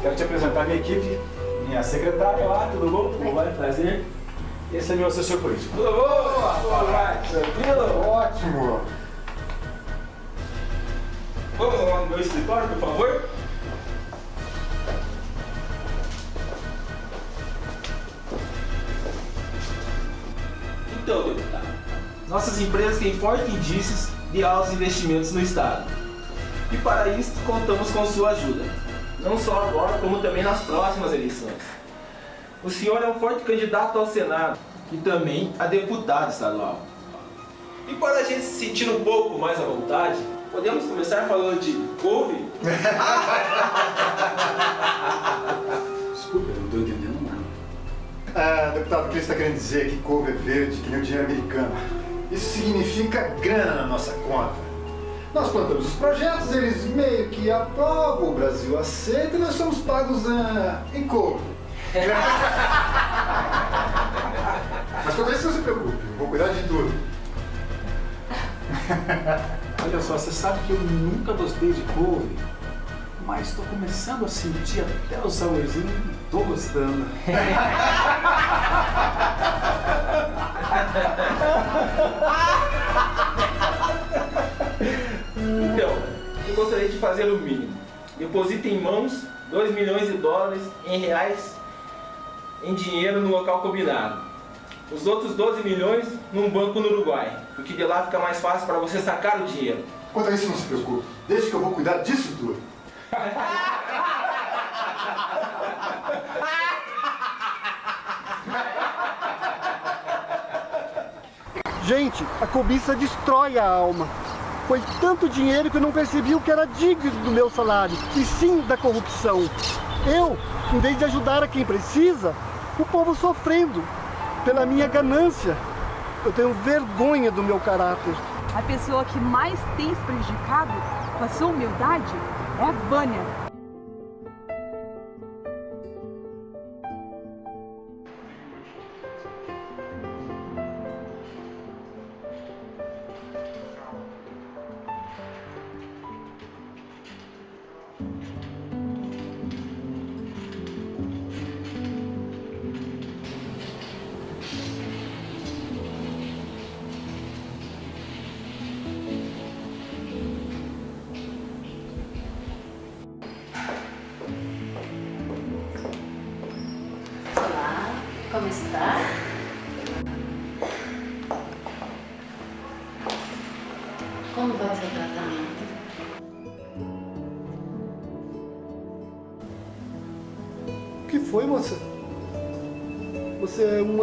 Quero te apresentar minha equipe, minha secretária lá, tudo bom? Como vai? Prazer. Esse é meu assessor político. Tudo bom? Vai? Tranquilo? Ótimo. Vamos lá no meu escritório, por favor? Então, deputado, nossas empresas têm fortes indícios de altos investimentos no Estado. E para isso, contamos com sua ajuda. Não só agora, como também nas próximas eleições. O senhor é um forte candidato ao Senado e também a deputado estadual. E para a gente se sentir um pouco mais à vontade, podemos começar falando de couve? Desculpa, eu não estou entendendo nada. Ah, deputado, o que ele está querendo dizer é que couve é verde, que nem o dinheiro americano. Isso significa grana na nossa conta. Nós plantamos os projetos, eles meio que aprovam, o Brasil aceita e nós somos pagos ah, em couve. Mas quanto a isso, não se preocupe, eu vou cuidar de tudo. Olha só, você sabe que eu nunca gostei de couve, mas estou começando a sentir até o saborzinho e estou gostando. gostaria de fazer o mínimo. Deposita em mãos 2 milhões de dólares em reais em dinheiro no local combinado. Os outros 12 milhões num banco no Uruguai, porque de lá fica mais fácil para você sacar o dinheiro. Quanto a isso, não se preocupe. Deixa que eu vou cuidar disso tudo. Gente, a cobiça destrói a alma. Foi tanto dinheiro que eu não percebi o que era digno do meu salário, e sim da corrupção. Eu, em vez de ajudar a quem precisa, o povo sofrendo pela minha ganância. Eu tenho vergonha do meu caráter. A pessoa que mais tem se prejudicado com a sua humildade é a Vânia.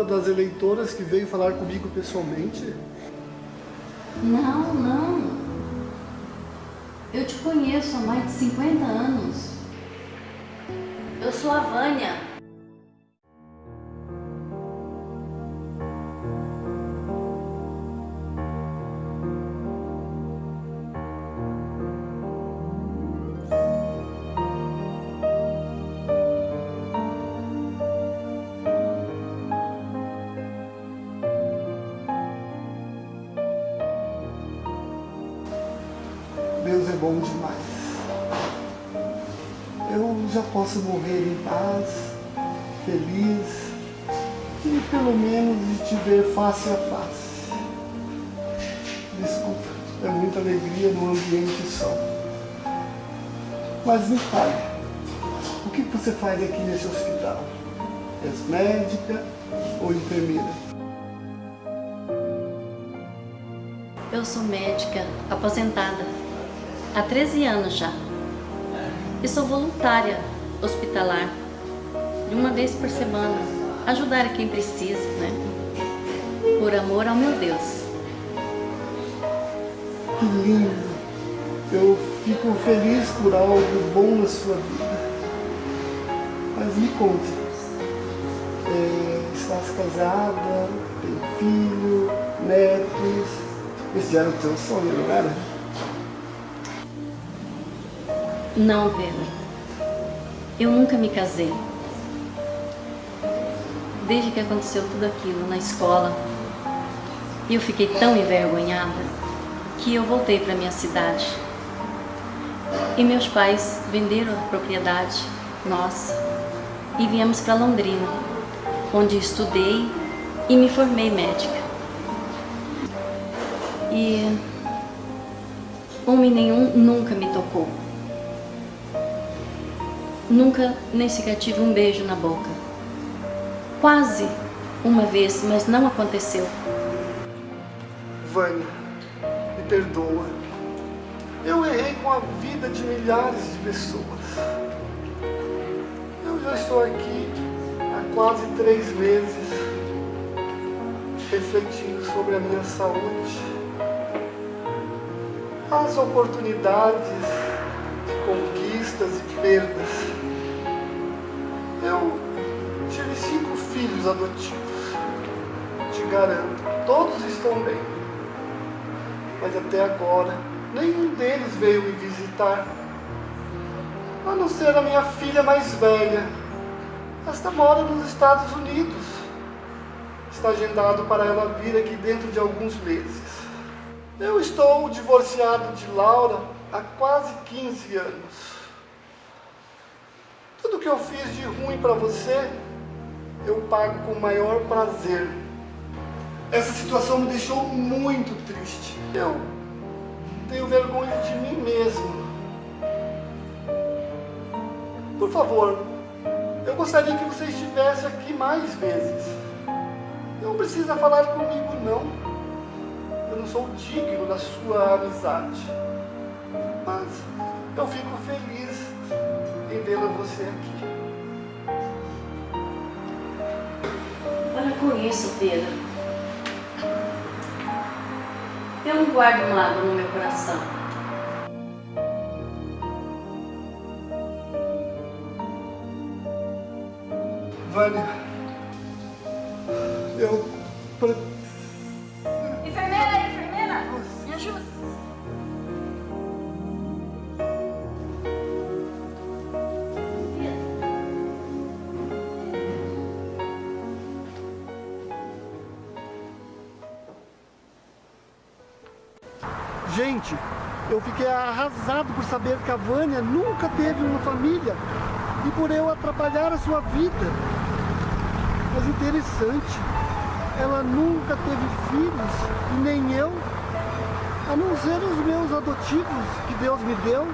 Das eleitoras que veio falar comigo pessoalmente? Não, não. Eu te conheço há mais de 50 anos. Eu sou a Vânia. Bom demais. Eu já posso morrer em paz, feliz e pelo menos de te ver face a face. Desculpa, é muita alegria num ambiente só. Mas me fale, o que você faz aqui nesse hospital? És médica ou enfermeira? Eu sou médica aposentada há 13 anos já. E sou voluntária hospitalar, de uma vez por semana, ajudar a quem precisa, né? Por amor ao meu Deus. Que lindo! Eu fico feliz por algo bom na sua vida. Mas me conte, é, estás casada, tem filho, netos, esse era o teu sonho, não era? Não, Pedro. Eu nunca me casei. Desde que aconteceu tudo aquilo na escola, eu fiquei tão envergonhada que eu voltei para minha cidade. E meus pais venderam a propriedade nossa e viemos para Londrina, onde estudei e me formei médica. E homem nenhum nunca me tocou. Nunca nem sequer tive um beijo na boca. Quase uma vez, mas não aconteceu. Vânia, me perdoa. Eu errei com a vida de milhares de pessoas. Eu já estou aqui há quase três meses refletindo sobre a minha saúde as oportunidades de conquistas e perdas. Filhos adotivos. Te garanto, todos estão bem. Mas até agora, nenhum deles veio me visitar. A não ser a minha filha mais velha. Esta mora nos Estados Unidos. Está agendado para ela vir aqui dentro de alguns meses. Eu estou divorciado de Laura há quase 15 anos. Tudo que eu fiz de ruim para você, eu pago com o maior prazer. Essa situação me deixou muito triste. Eu tenho vergonha de mim mesmo. Por favor, eu gostaria que você estivesse aqui mais vezes. Não precisa falar comigo, não eu não sou digno da sua amizade. Mas eu fico feliz em vê-la você aqui. Com isso, Pedro. Eu não guardo mágoa no meu coração. Vânia, saber que a Vânia nunca teve uma família e por eu atrapalhar a sua vida. Mas interessante, ela nunca teve filhos e nem eu, a não ser os meus adotivos que Deus me deu.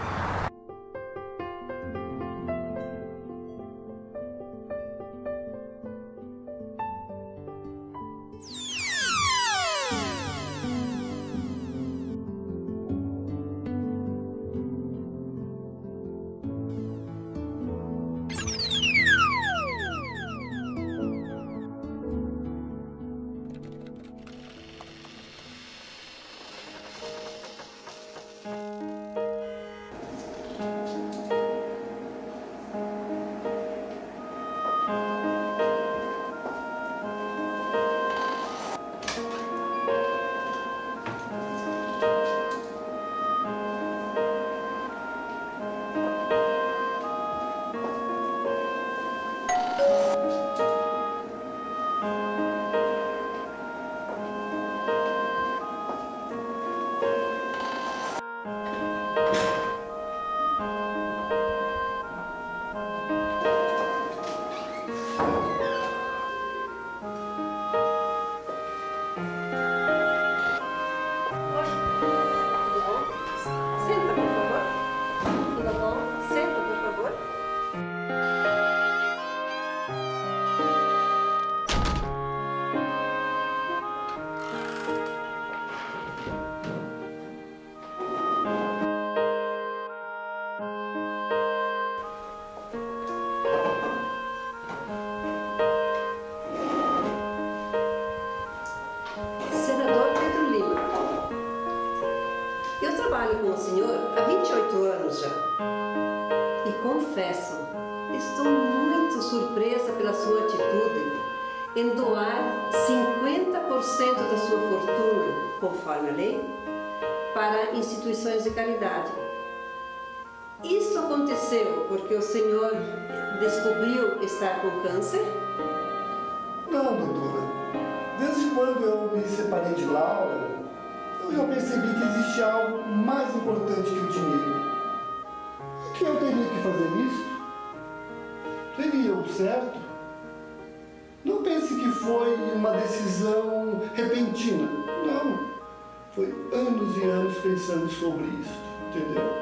Instituições de caridade. Isso aconteceu porque o senhor descobriu estar com câncer? Não, doutora. Desde quando eu me separei de Laura, eu já percebi que existe algo mais importante que o dinheiro. E que eu teria que fazer isso? Seria o certo? Não pense que foi uma decisão repentina. Não. Foi anos e anos pensando sobre isso, entendeu?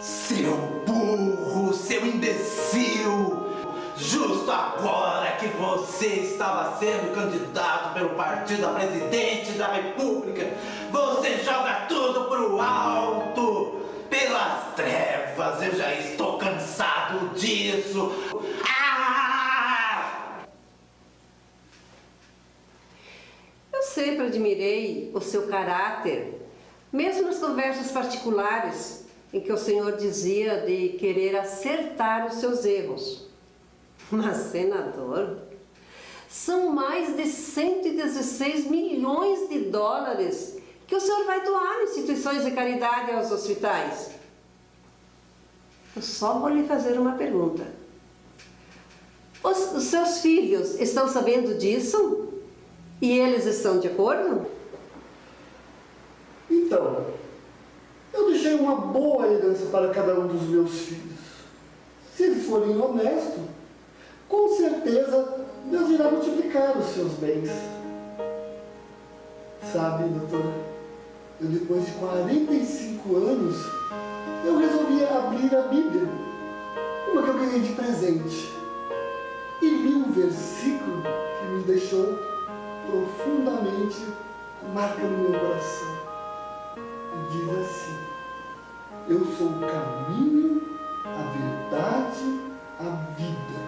Seu burro, seu imbecil! Justo agora que você estava sendo candidato pelo partido a presidente da república, você joga tudo pro alto, pelas trevas, eu já estou cansado disso. Ah! Eu sempre admirei o seu caráter, mesmo nas conversas particulares, em que o senhor dizia de querer acertar os seus erros. Mas, senador, são mais de 116 milhões de dólares que o senhor vai doar instituições de caridade aos hospitais. Eu só vou lhe fazer uma pergunta. Os, os seus filhos estão sabendo disso? E eles estão de acordo? Então, eu deixei uma boa herança para cada um dos meus filhos. Se eles forem honestos, com certeza Deus irá multiplicar os seus bens. Sabe, doutora, eu depois de 45 anos, eu resolvi abrir a Bíblia, uma que eu ganhei de presente, e li um versículo que me deixou profundamente marca no meu coração. E diz assim, eu sou o caminho, a verdade, a vida.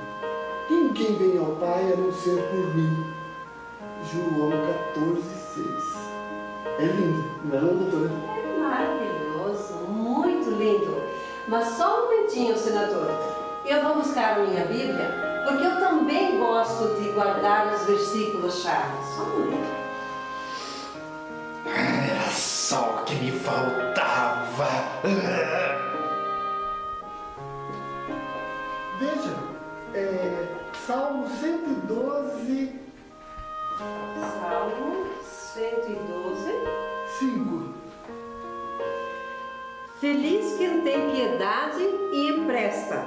Ninguém vem ao Pai a não ser por mim. João 14, 6. É lindo, não é, doutora? É maravilhoso, muito lindo. Mas só um momentinho, senador. Eu vou buscar a minha Bíblia, porque eu também gosto de guardar os versículos-chave. Só um momento. Era só o que me faltava. Veja, é, Salmo 112, Salmo 112. 5. Feliz quem tem piedade e empresta,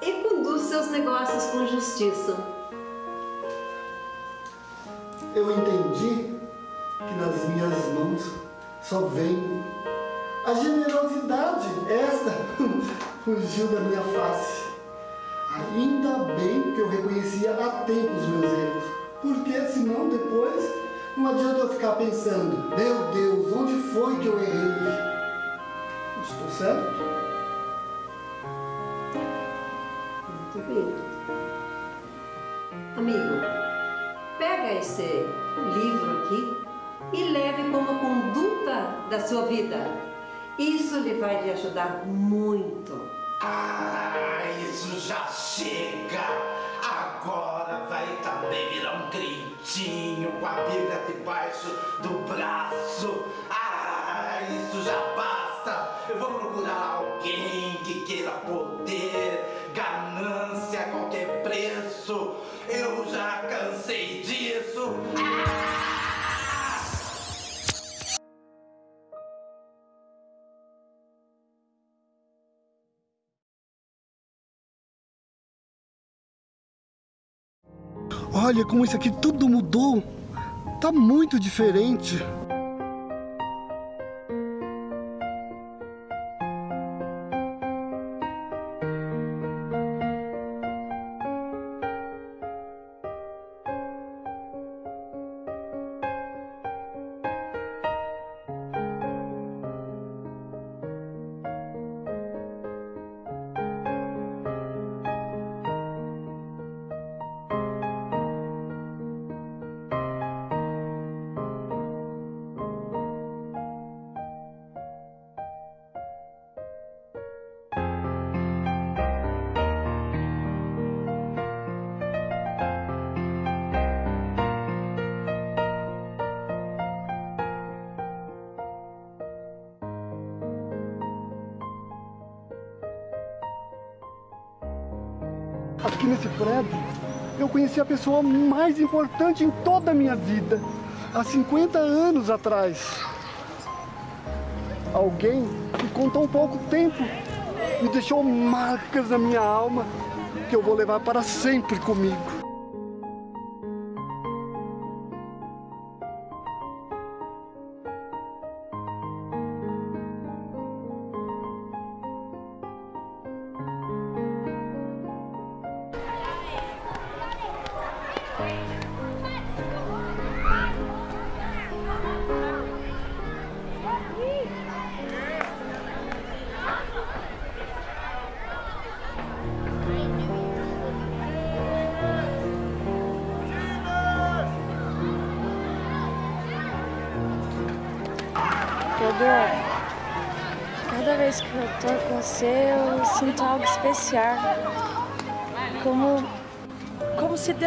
e conduz seus negócios com justiça. Eu entendi que nas minhas mãos só vem a generosidade. Esta fugiu da minha face. Ainda bem que eu reconhecia a tempo os meus erros, porque senão depois não adianta eu ficar pensando, meu Deus, onde foi que eu errei? Estou certo? Amigo, pega esse livro aqui e leve como conduta da sua vida. Isso lhe vai lhe ajudar muito. Ah, isso já chega! Agora vai também virar um crentinho com a Bíblia debaixo do braço. Ah, isso já basta! Eu vou procurar alguém que queira poder, ganância a qualquer preço. Eu já cansei disso. Ah! Olha como isso aqui tudo mudou. Tá muito diferente. Conheci a pessoa mais importante em toda a minha vida, há 50 anos atrás. Alguém que com tão pouco tempo me deixou marcas na minha alma que eu vou levar para sempre comigo.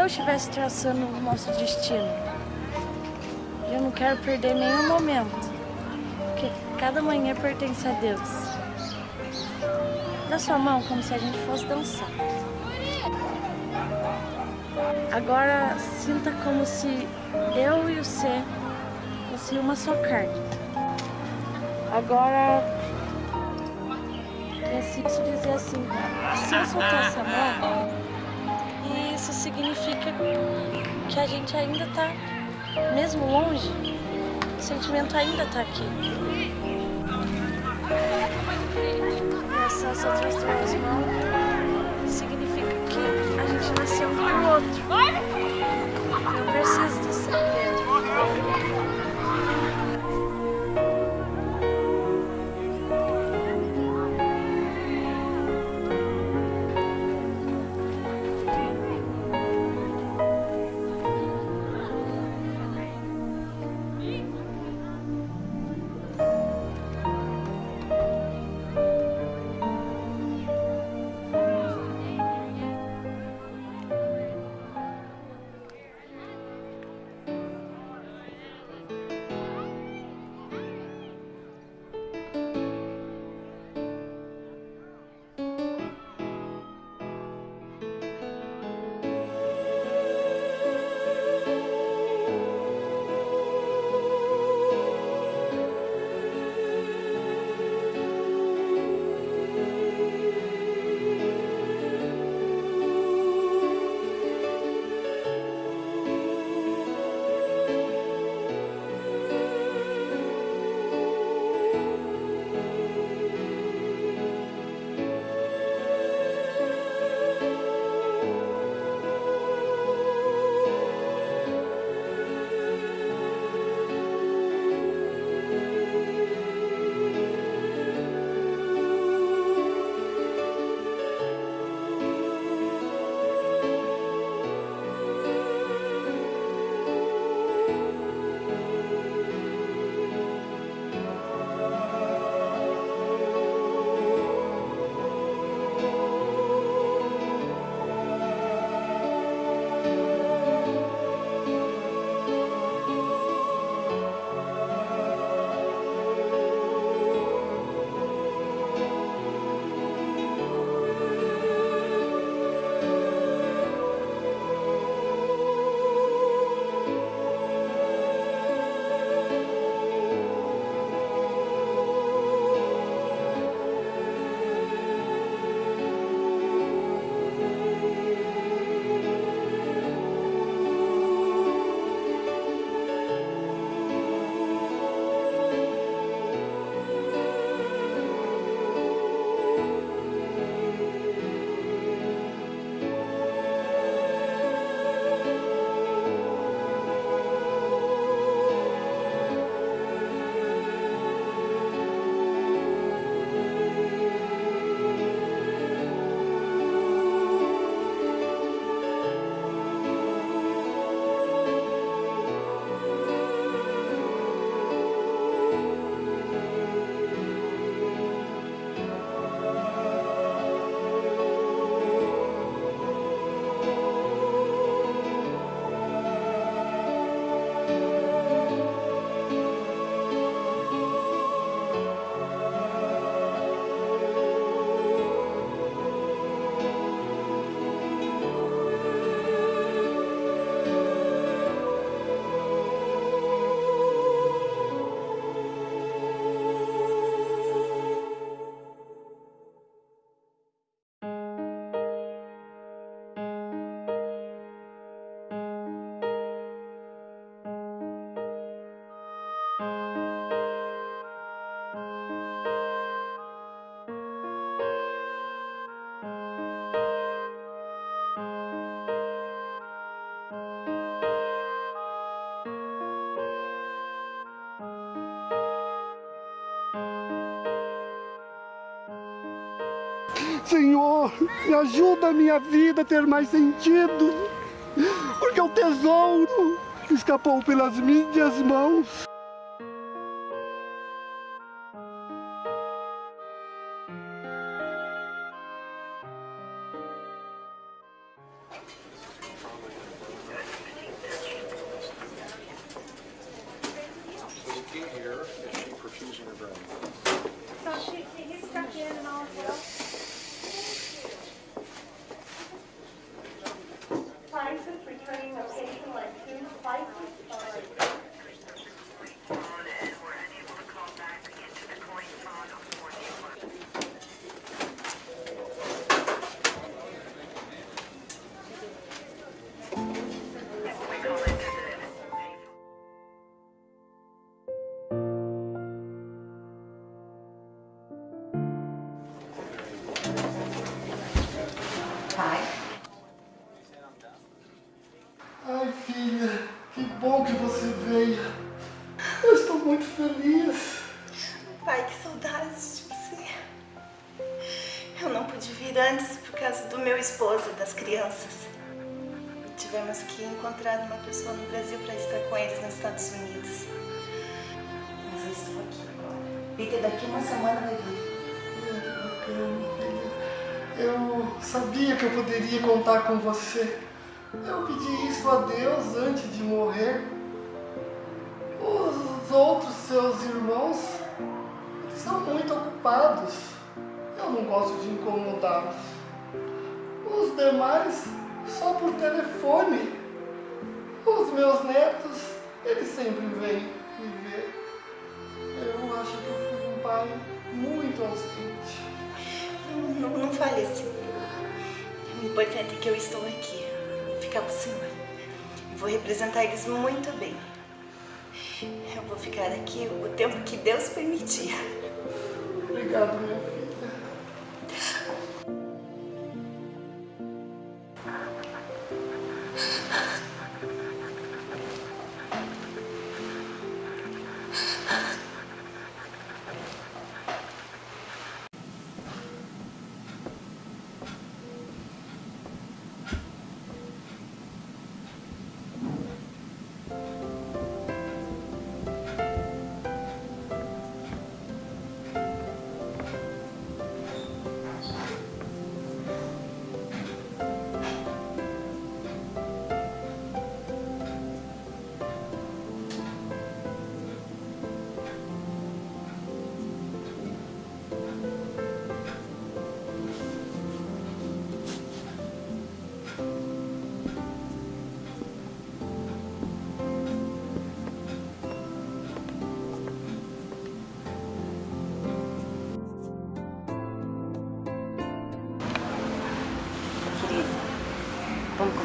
Estivesse traçando o nosso destino. Eu não quero perder nenhum momento, porque cada manhã pertence a Deus. Dá sua mão como se a gente fosse dançar. Agora sinta como se eu e você fossem uma só carne. Agora, eu posso dizer assim, se eu soltar essa mão, significa que a gente ainda tá, mesmo longe, o sentimento ainda tá aqui. Essas outras duas mãos Senhor, me ajuda a minha vida a ter mais sentido, porque o tesouro escapou pelas minhas mãos. Daqui uma semana vai vir. Eu sabia que eu poderia contar com você. Eu pedi isso a Deus antes de morrer. Os outros seus irmãos são muito ocupados. Eu não gosto de incomodá-los. Os demais só por telefone. Os meus netos, eles sempre vêm me ver. Não, não, não fale assim. O importante é que eu estou aqui. Ficar o senhor. Vou representar eles muito bem. Eu vou ficar aqui o tempo que Deus permitir. Obrigado, minha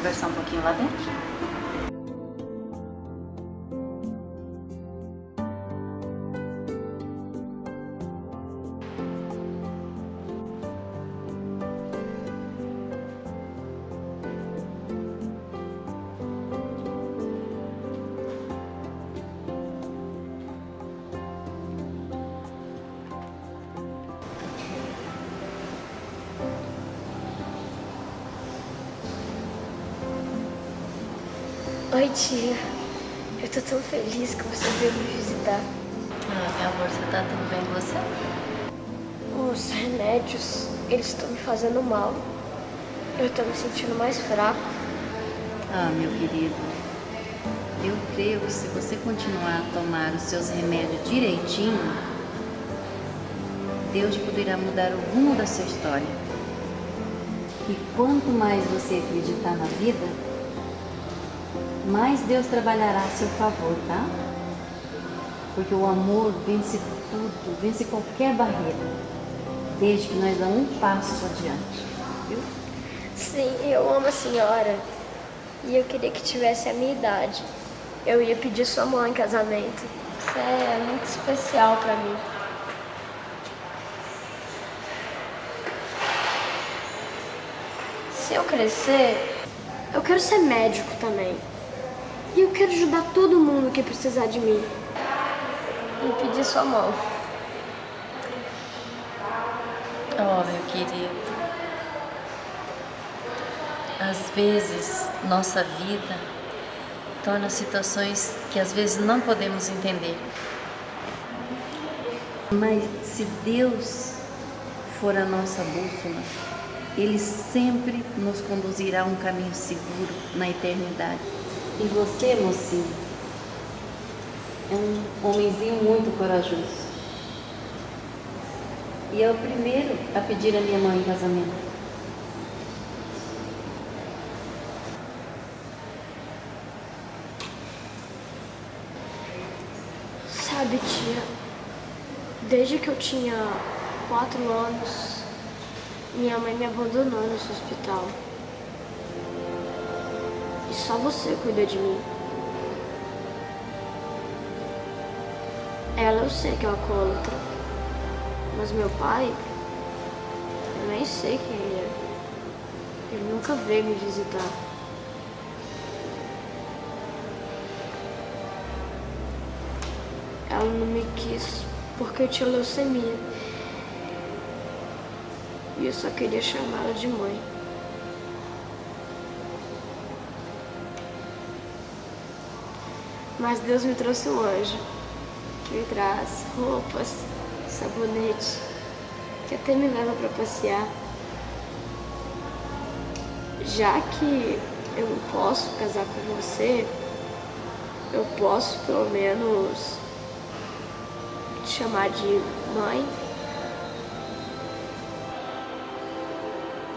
conversar um pouquinho lá dentro? Que você veio me visitar. Ah, meu amor, você tá tudo bem com você? Os remédios, eles estão me fazendo mal. Eu tô me sentindo mais fraco. Ah, meu querido, eu creio que se você continuar a tomar os seus remédios direitinho, Deus poderá mudar o rumo da sua história. E quanto mais você acreditar na vida, mais Deus trabalhará a seu favor, tá? Porque o amor vence tudo, vence qualquer barreira, desde que nós damos um passo adiante, viu? Sim, eu amo a senhora. E eu queria que tivesse a minha idade. Eu ia pedir sua mão em casamento. Você é muito especial pra mim. Se eu crescer, eu quero ser médico também. E eu quero ajudar todo mundo que precisar de mim. E pedir sua mão. Oh, meu querido. Às vezes, nossa vida torna situações que às vezes não podemos entender. Mas se Deus for a nossa bússola, Ele sempre nos conduzirá a um caminho seguro na eternidade. E você, mocinho, é um homenzinho muito corajoso. E é o primeiro a pedir a minha mãe em casamento. Sabe, tia, desde que eu tinha quatro anos, minha mãe me abandonou nesse hospital. Só você cuida de mim. Ela eu sei que é alcoólatra, mas meu pai, eu nem sei quem ele é. Ele nunca veio me visitar. Ela não me quis porque eu tinha leucemia. E eu só queria chamá-la de mãe. Mas Deus me trouxe um anjo que me traz roupas, sabonete, que até me leva para passear. Já que eu não posso casar com você, eu posso pelo menos te chamar de mãe?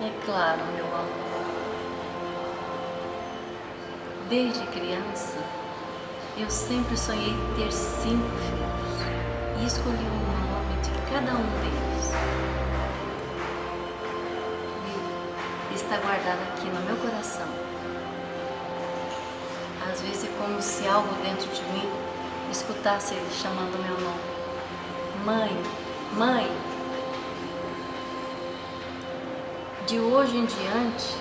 É claro, meu amor. Desde criança, eu sempre sonhei ter cinco filhos e escolhi o nome de cada um deles. E está guardado aqui no meu coração. Às vezes é como se algo dentro de mim escutasse ele chamando meu nome. Mãe, mãe, de hoje em diante,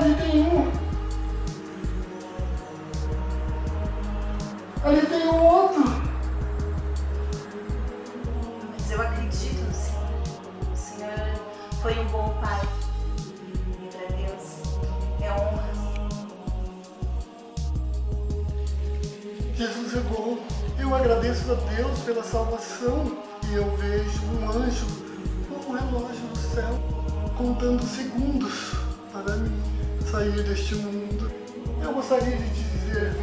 Ali gostaria de dizer, filha,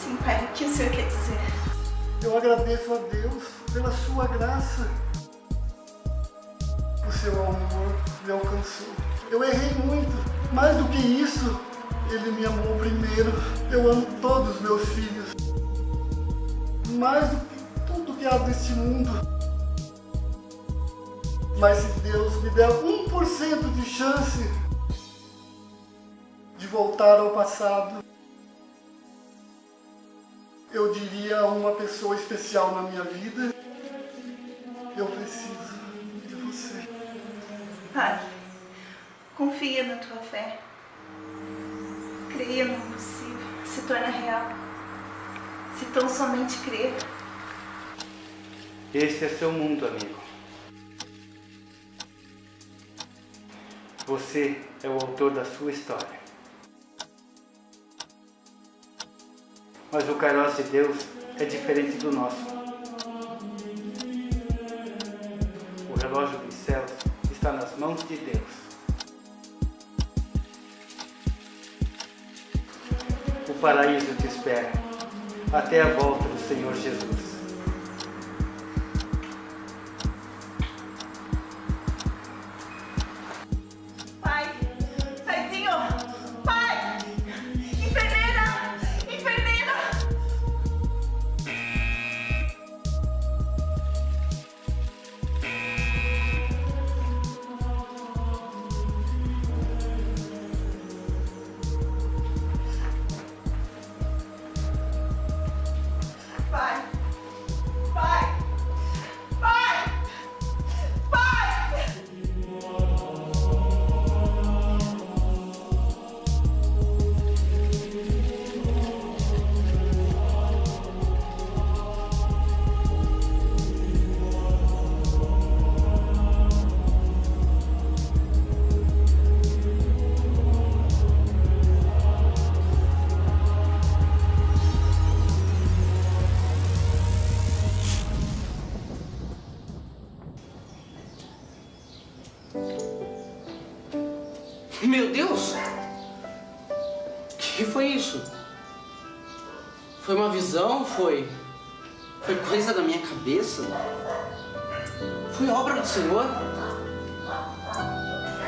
Sim, pai, o que o Senhor quer dizer? eu agradeço a Deus pela sua graça o seu amor me alcançou. Eu errei muito, mais do que isso, ele me amou primeiro. Eu amo todos os meus filhos, mais do que tudo que há neste mundo. Mas se Deus me der 1% de chance de voltar ao passado, eu diria a uma pessoa especial na minha vida, eu preciso de você. Pai, confia na tua fé. Creia no impossível, se torna real. Se tão somente crer. Este é seu mundo, amigo. Você é o autor da sua história. Mas o Kairos de Deus é diferente do nosso. O relógio dos céus está nas mãos de Deus. O paraíso te espera, até a volta do Senhor Jesus.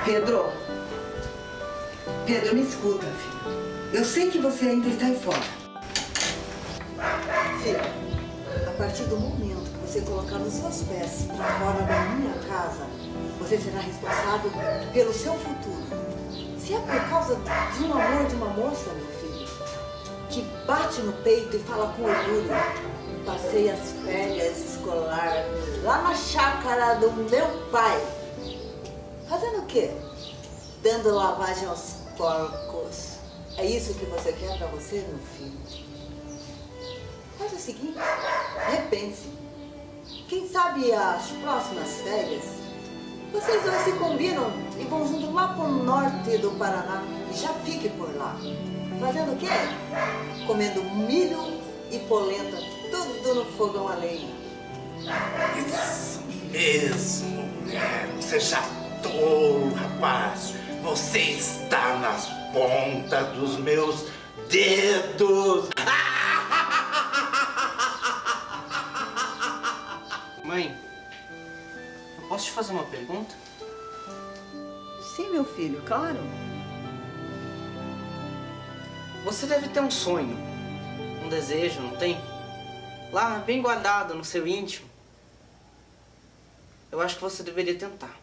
Pedro, Pedro, me escuta, filho. Eu sei que você ainda está aí fora. Filho, a partir do momento que você colocar os seus pés fora da minha casa, você será responsável pelo seu futuro. Se é por causa de um amor de uma moça, meu filho, que bate no peito e fala com orgulho, passei as férias escolar lá na chácara do meu pai. Fazendo o quê? Dando lavagem aos porcos. É isso que você quer pra você, meu filho? Faz o seguinte, repense. Quem sabe as próximas férias, vocês dois se combinam e vão junto lá pro norte do Paraná e já fique por lá. Fazendo o quê? Comendo milho e polenta, tudo no fogão a lenha. Isso mesmo, mulher. Você já tolo, rapaz. Você está nas pontas dos meus dedos. Mãe, eu posso te fazer uma pergunta? Sim, meu filho, claro. Você deve ter um sonho, um desejo, não tem? Lá, bem guardado no seu íntimo. Eu acho que você deveria tentar.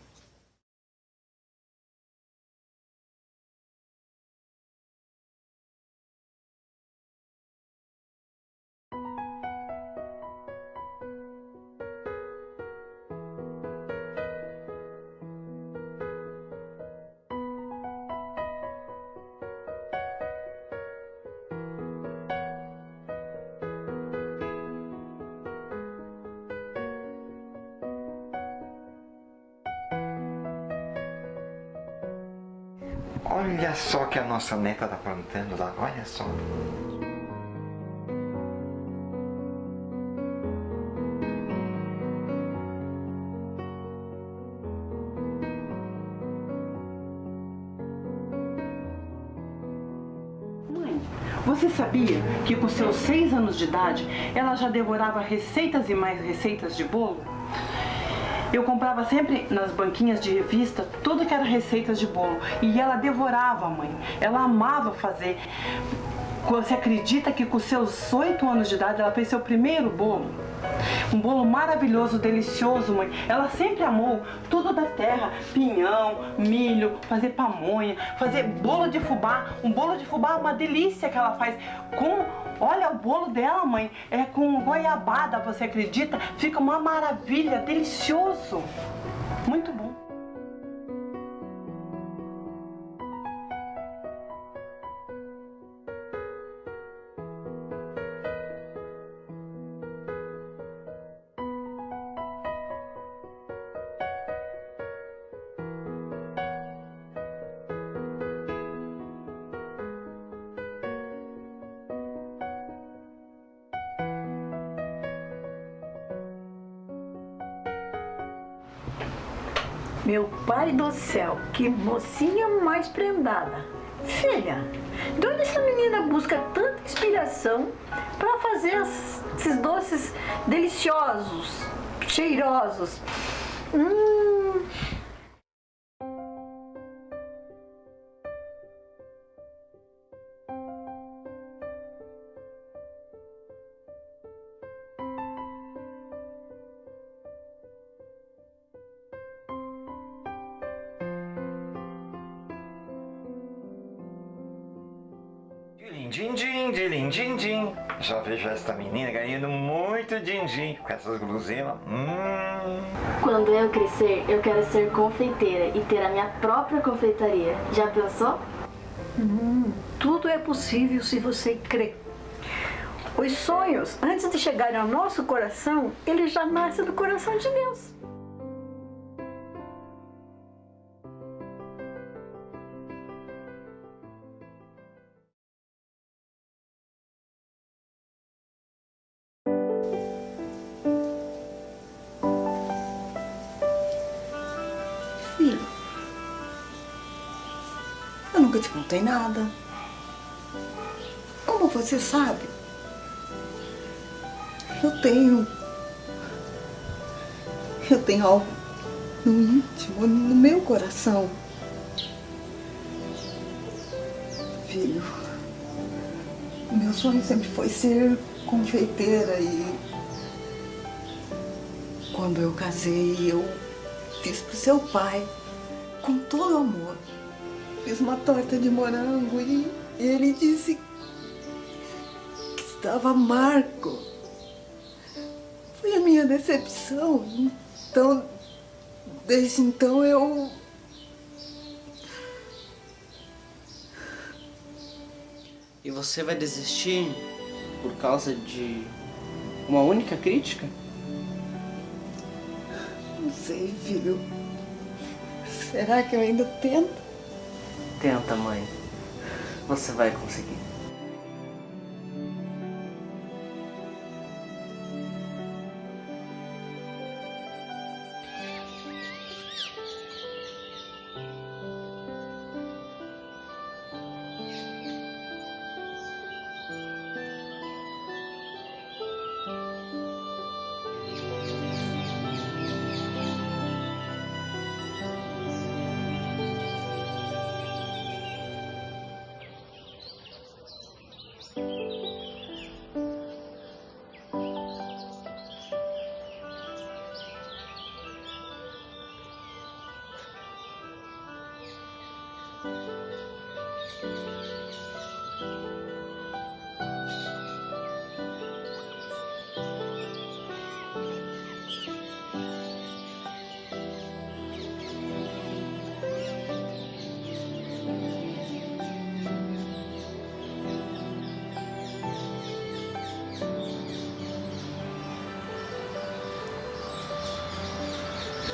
Olha só que a nossa neta tá plantando lá, olha só. Mãe, você sabia que com seus seis anos de idade ela já devorava receitas e mais receitas de bolo? Eu comprava sempre nas banquinhas de revista tudo que era receitas de bolo. E ela devorava, mãe. Ela amava fazer. Você acredita que com seus oito anos de idade ela fez seu primeiro bolo? Um bolo maravilhoso, delicioso, mãe. Ela sempre amou tudo da terra. Pinhão, milho, fazer pamonha, fazer bolo de fubá. Um bolo de fubá é uma delícia que ela faz com... Olha o bolo dela, mãe. É com goiabada, você acredita? Fica uma maravilha, delicioso. Muito Meu pai do céu, que mocinha mais prendada. Filha, de onde essa menina busca tanta inspiração para fazer esses doces deliciosos, cheirosos? Hum. Din-din, din din din Já vejo esta menina ganhando muito din-din com essas guloseimas. Hum. Quando eu crescer, eu quero ser confeiteira e ter a minha própria confeitaria. Já pensou? Hum, tudo é possível se você crer. Os sonhos, antes de chegarem ao nosso coração, eles já nascem do coração de Deus. Eu nunca te contei nada. Como você sabe, eu tenho. Eu tenho algo no íntimo, no meu coração. Filho, meu sonho sempre foi ser confeiteira e. Quando eu casei, eu fiz pro seu pai, com todo amor. Fiz uma torta de morango e ele disse que estava amargo. Foi a minha decepção. Então, desde então eu. E você vai desistir por causa de uma única crítica? Não sei, filho. Será que eu ainda tento? Tenta, mãe. Você vai conseguir.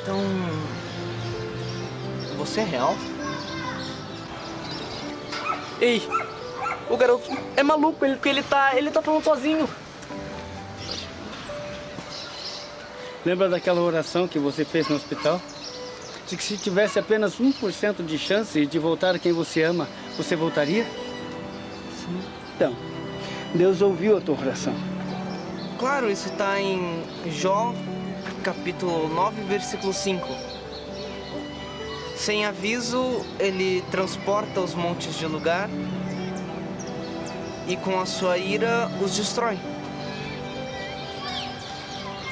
Então. Você é real? Ei, o garoto é maluco, ele, porque ele tá, ele tá falando sozinho. Lembra daquela oração que você fez no hospital? De que se tivesse apenas 1% de chance de voltar a quem você ama, você voltaria? Sim. Então, Deus ouviu a tua oração. Claro, isso tá em Jó capítulo 9, versículo 5. Sem aviso, ele transporta os montes de lugar e com a sua ira os destrói.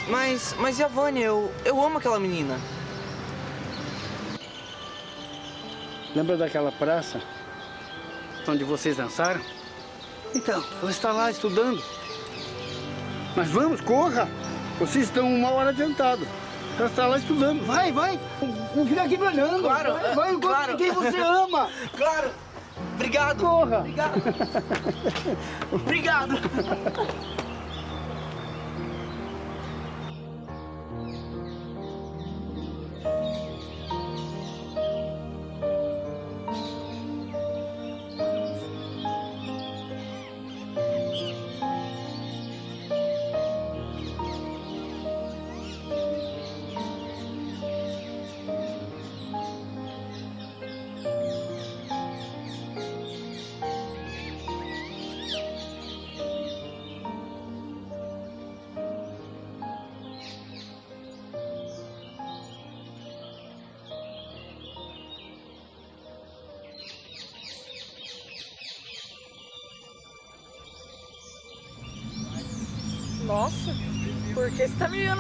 Mas, mas e a Vânia? Eu, eu amo aquela menina. Lembra daquela praça onde vocês dançaram? Então, ela está lá estudando. Mas vamos, corra! Vocês estão uma hora adiantado. Ela está lá estudando. Vai, vai! Não fica aqui me olhando. Claro, vai, vai claro. quem você ama. Claro. Obrigado. Corra. Obrigado. Obrigado.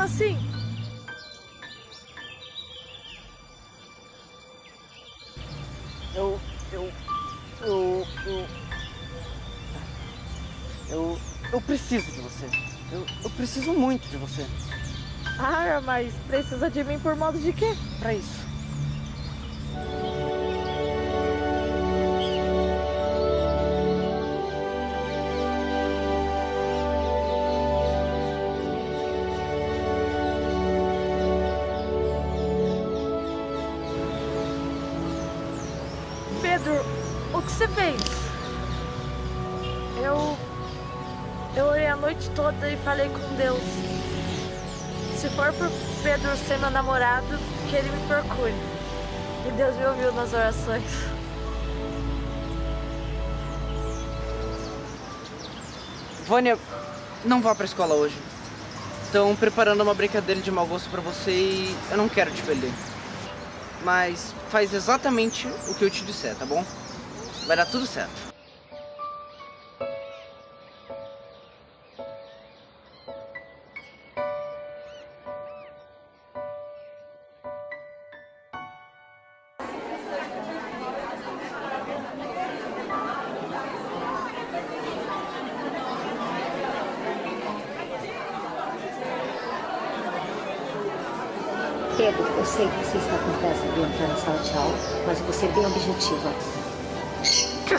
Assim? Eu, eu, eu, eu, eu, eu preciso de você. Eu, eu preciso muito de você. Ah, mas precisa de mim por modo de quê? Pra isso. Toda e falei com Deus. Se for por Pedro ser meu namorado, que ele me procure. E Deus me ouviu nas orações. Vânia, não vá pra escola hoje. Estão preparando uma brincadeira de mau gosto pra você e eu não quero te perder. Mas faz exatamente o que eu te disser, tá bom? Vai dar tudo certo.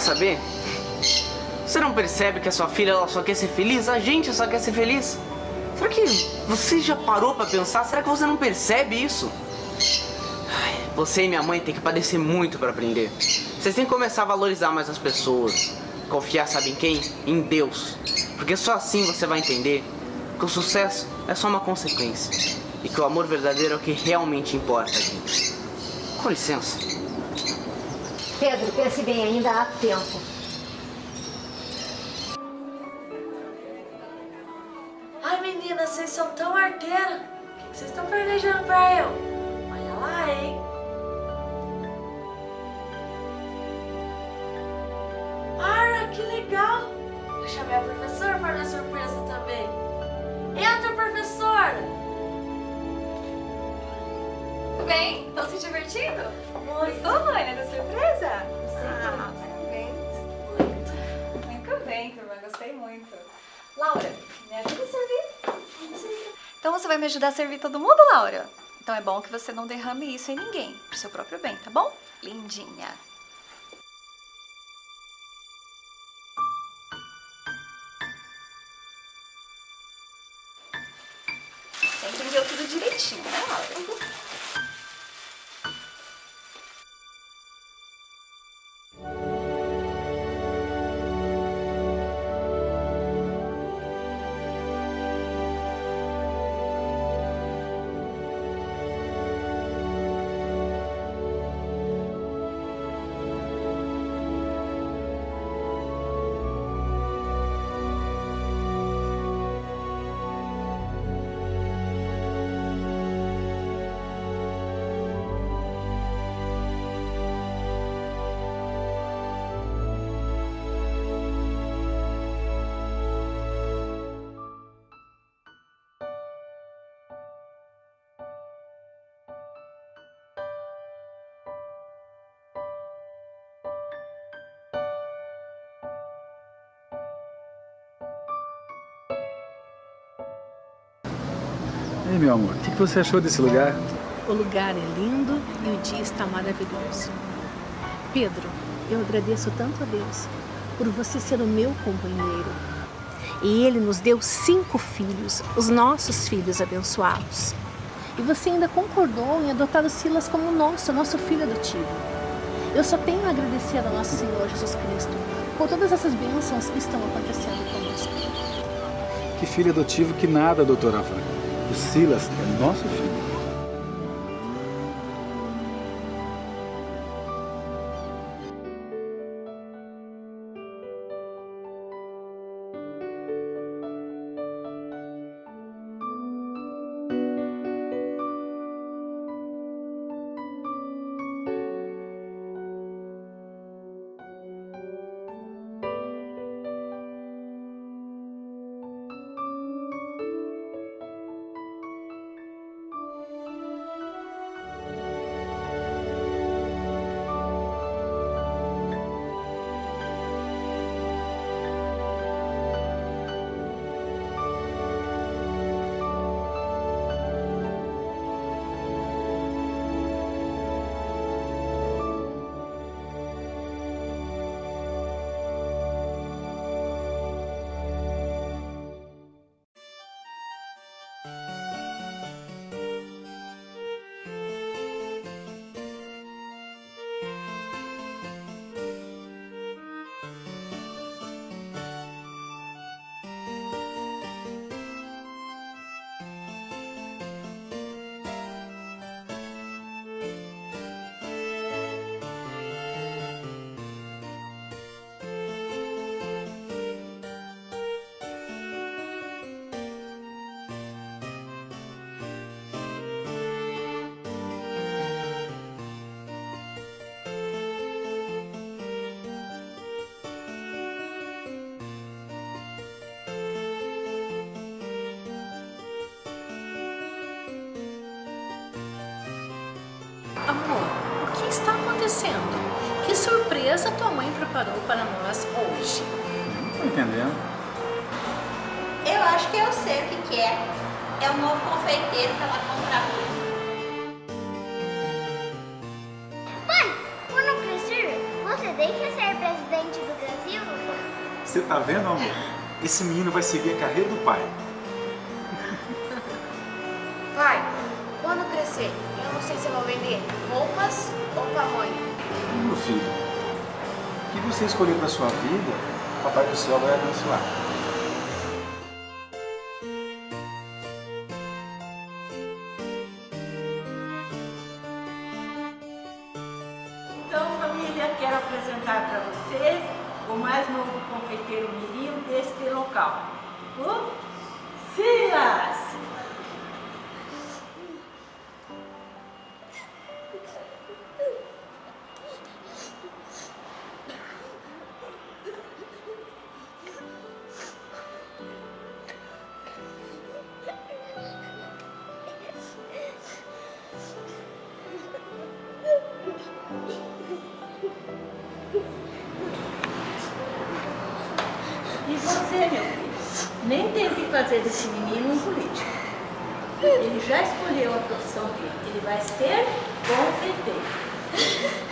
Saber? Você não percebe que a sua filha ela só quer ser feliz? A gente só quer ser feliz? Será que você já parou pra pensar? Será que você não percebe isso? Ai, Você e minha mãe têm que padecer muito pra aprender. Vocês têm que começar a valorizar mais as pessoas. Confiar, sabe em quem? Em Deus. Porque só assim você vai entender que o sucesso é só uma consequência. E que o amor verdadeiro é o que realmente importa, gente. Com licença. Pedro, pense bem, ainda há tempo. Ai, meninas, vocês são tão arteiras. O que vocês estão planejando pra eu? Olha lá, hein? Ara, que legal! Eu chamei a professora para dar surpresa também. Entra, professora! Tudo bem? Estão se divertindo? Gostou, Vânia, da surpresa? Ah, parabéns. Muito. Bem, turma. Gostei muito. Laura, me ajuda a servir? Então você vai me ajudar a servir todo mundo, Laura? Então é bom que você não derrame isso em ninguém, pro seu próprio bem, tá bom? Lindinha. Você entendeu tudo direitinho, né, Laura? Meu amor, o que você achou desse lugar? O lugar é lindo e o dia está maravilhoso. Pedro, eu agradeço tanto a Deus por você ser o meu companheiro. E Ele nos deu cinco filhos, os nossos filhos abençoados. E você ainda concordou em adotar o Silas como nosso, nosso filho adotivo. Eu só tenho a agradecer ao nosso Senhor Jesus Cristo por todas essas bênçãos que estão acontecendo conosco. Que filho adotivo que nada, doutora Afra. Silas é nosso filho. Esse menino vai seguir a carreira do pai. Pai, quando crescer, eu não sei se eu vou vender roupas ou pamonha. Meu filho, o que você escolheu para sua vida, Papai do Céu vai abençoar. Deste local, meu filho, nem tente fazer desse menino um político. Ele já escolheu a profissão dele. Ele vai ser confeiteiro.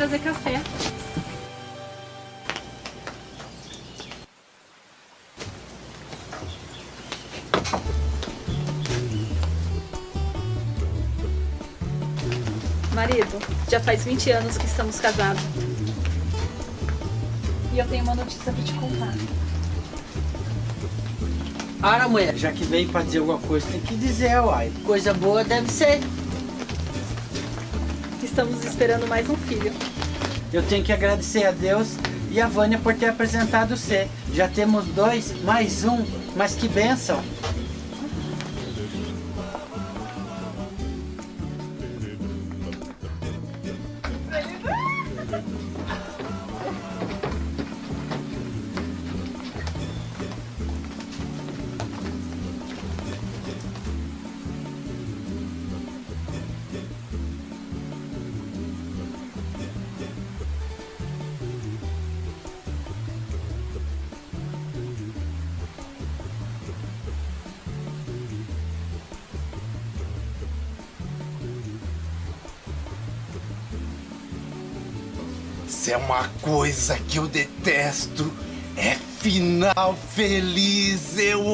Trazer café. Marido, já faz 20 anos que estamos casados. E eu tenho uma notícia pra te contar. Ara, mulher, já que veio pra dizer alguma coisa, tem que dizer, uai. Coisa boa deve ser. Estamos esperando mais um filho. Eu tenho que agradecer a Deus e a Vânia por ter apresentado você. Já temos dois, mais um, mas que bênção. Coisa que eu detesto, é final feliz. Eu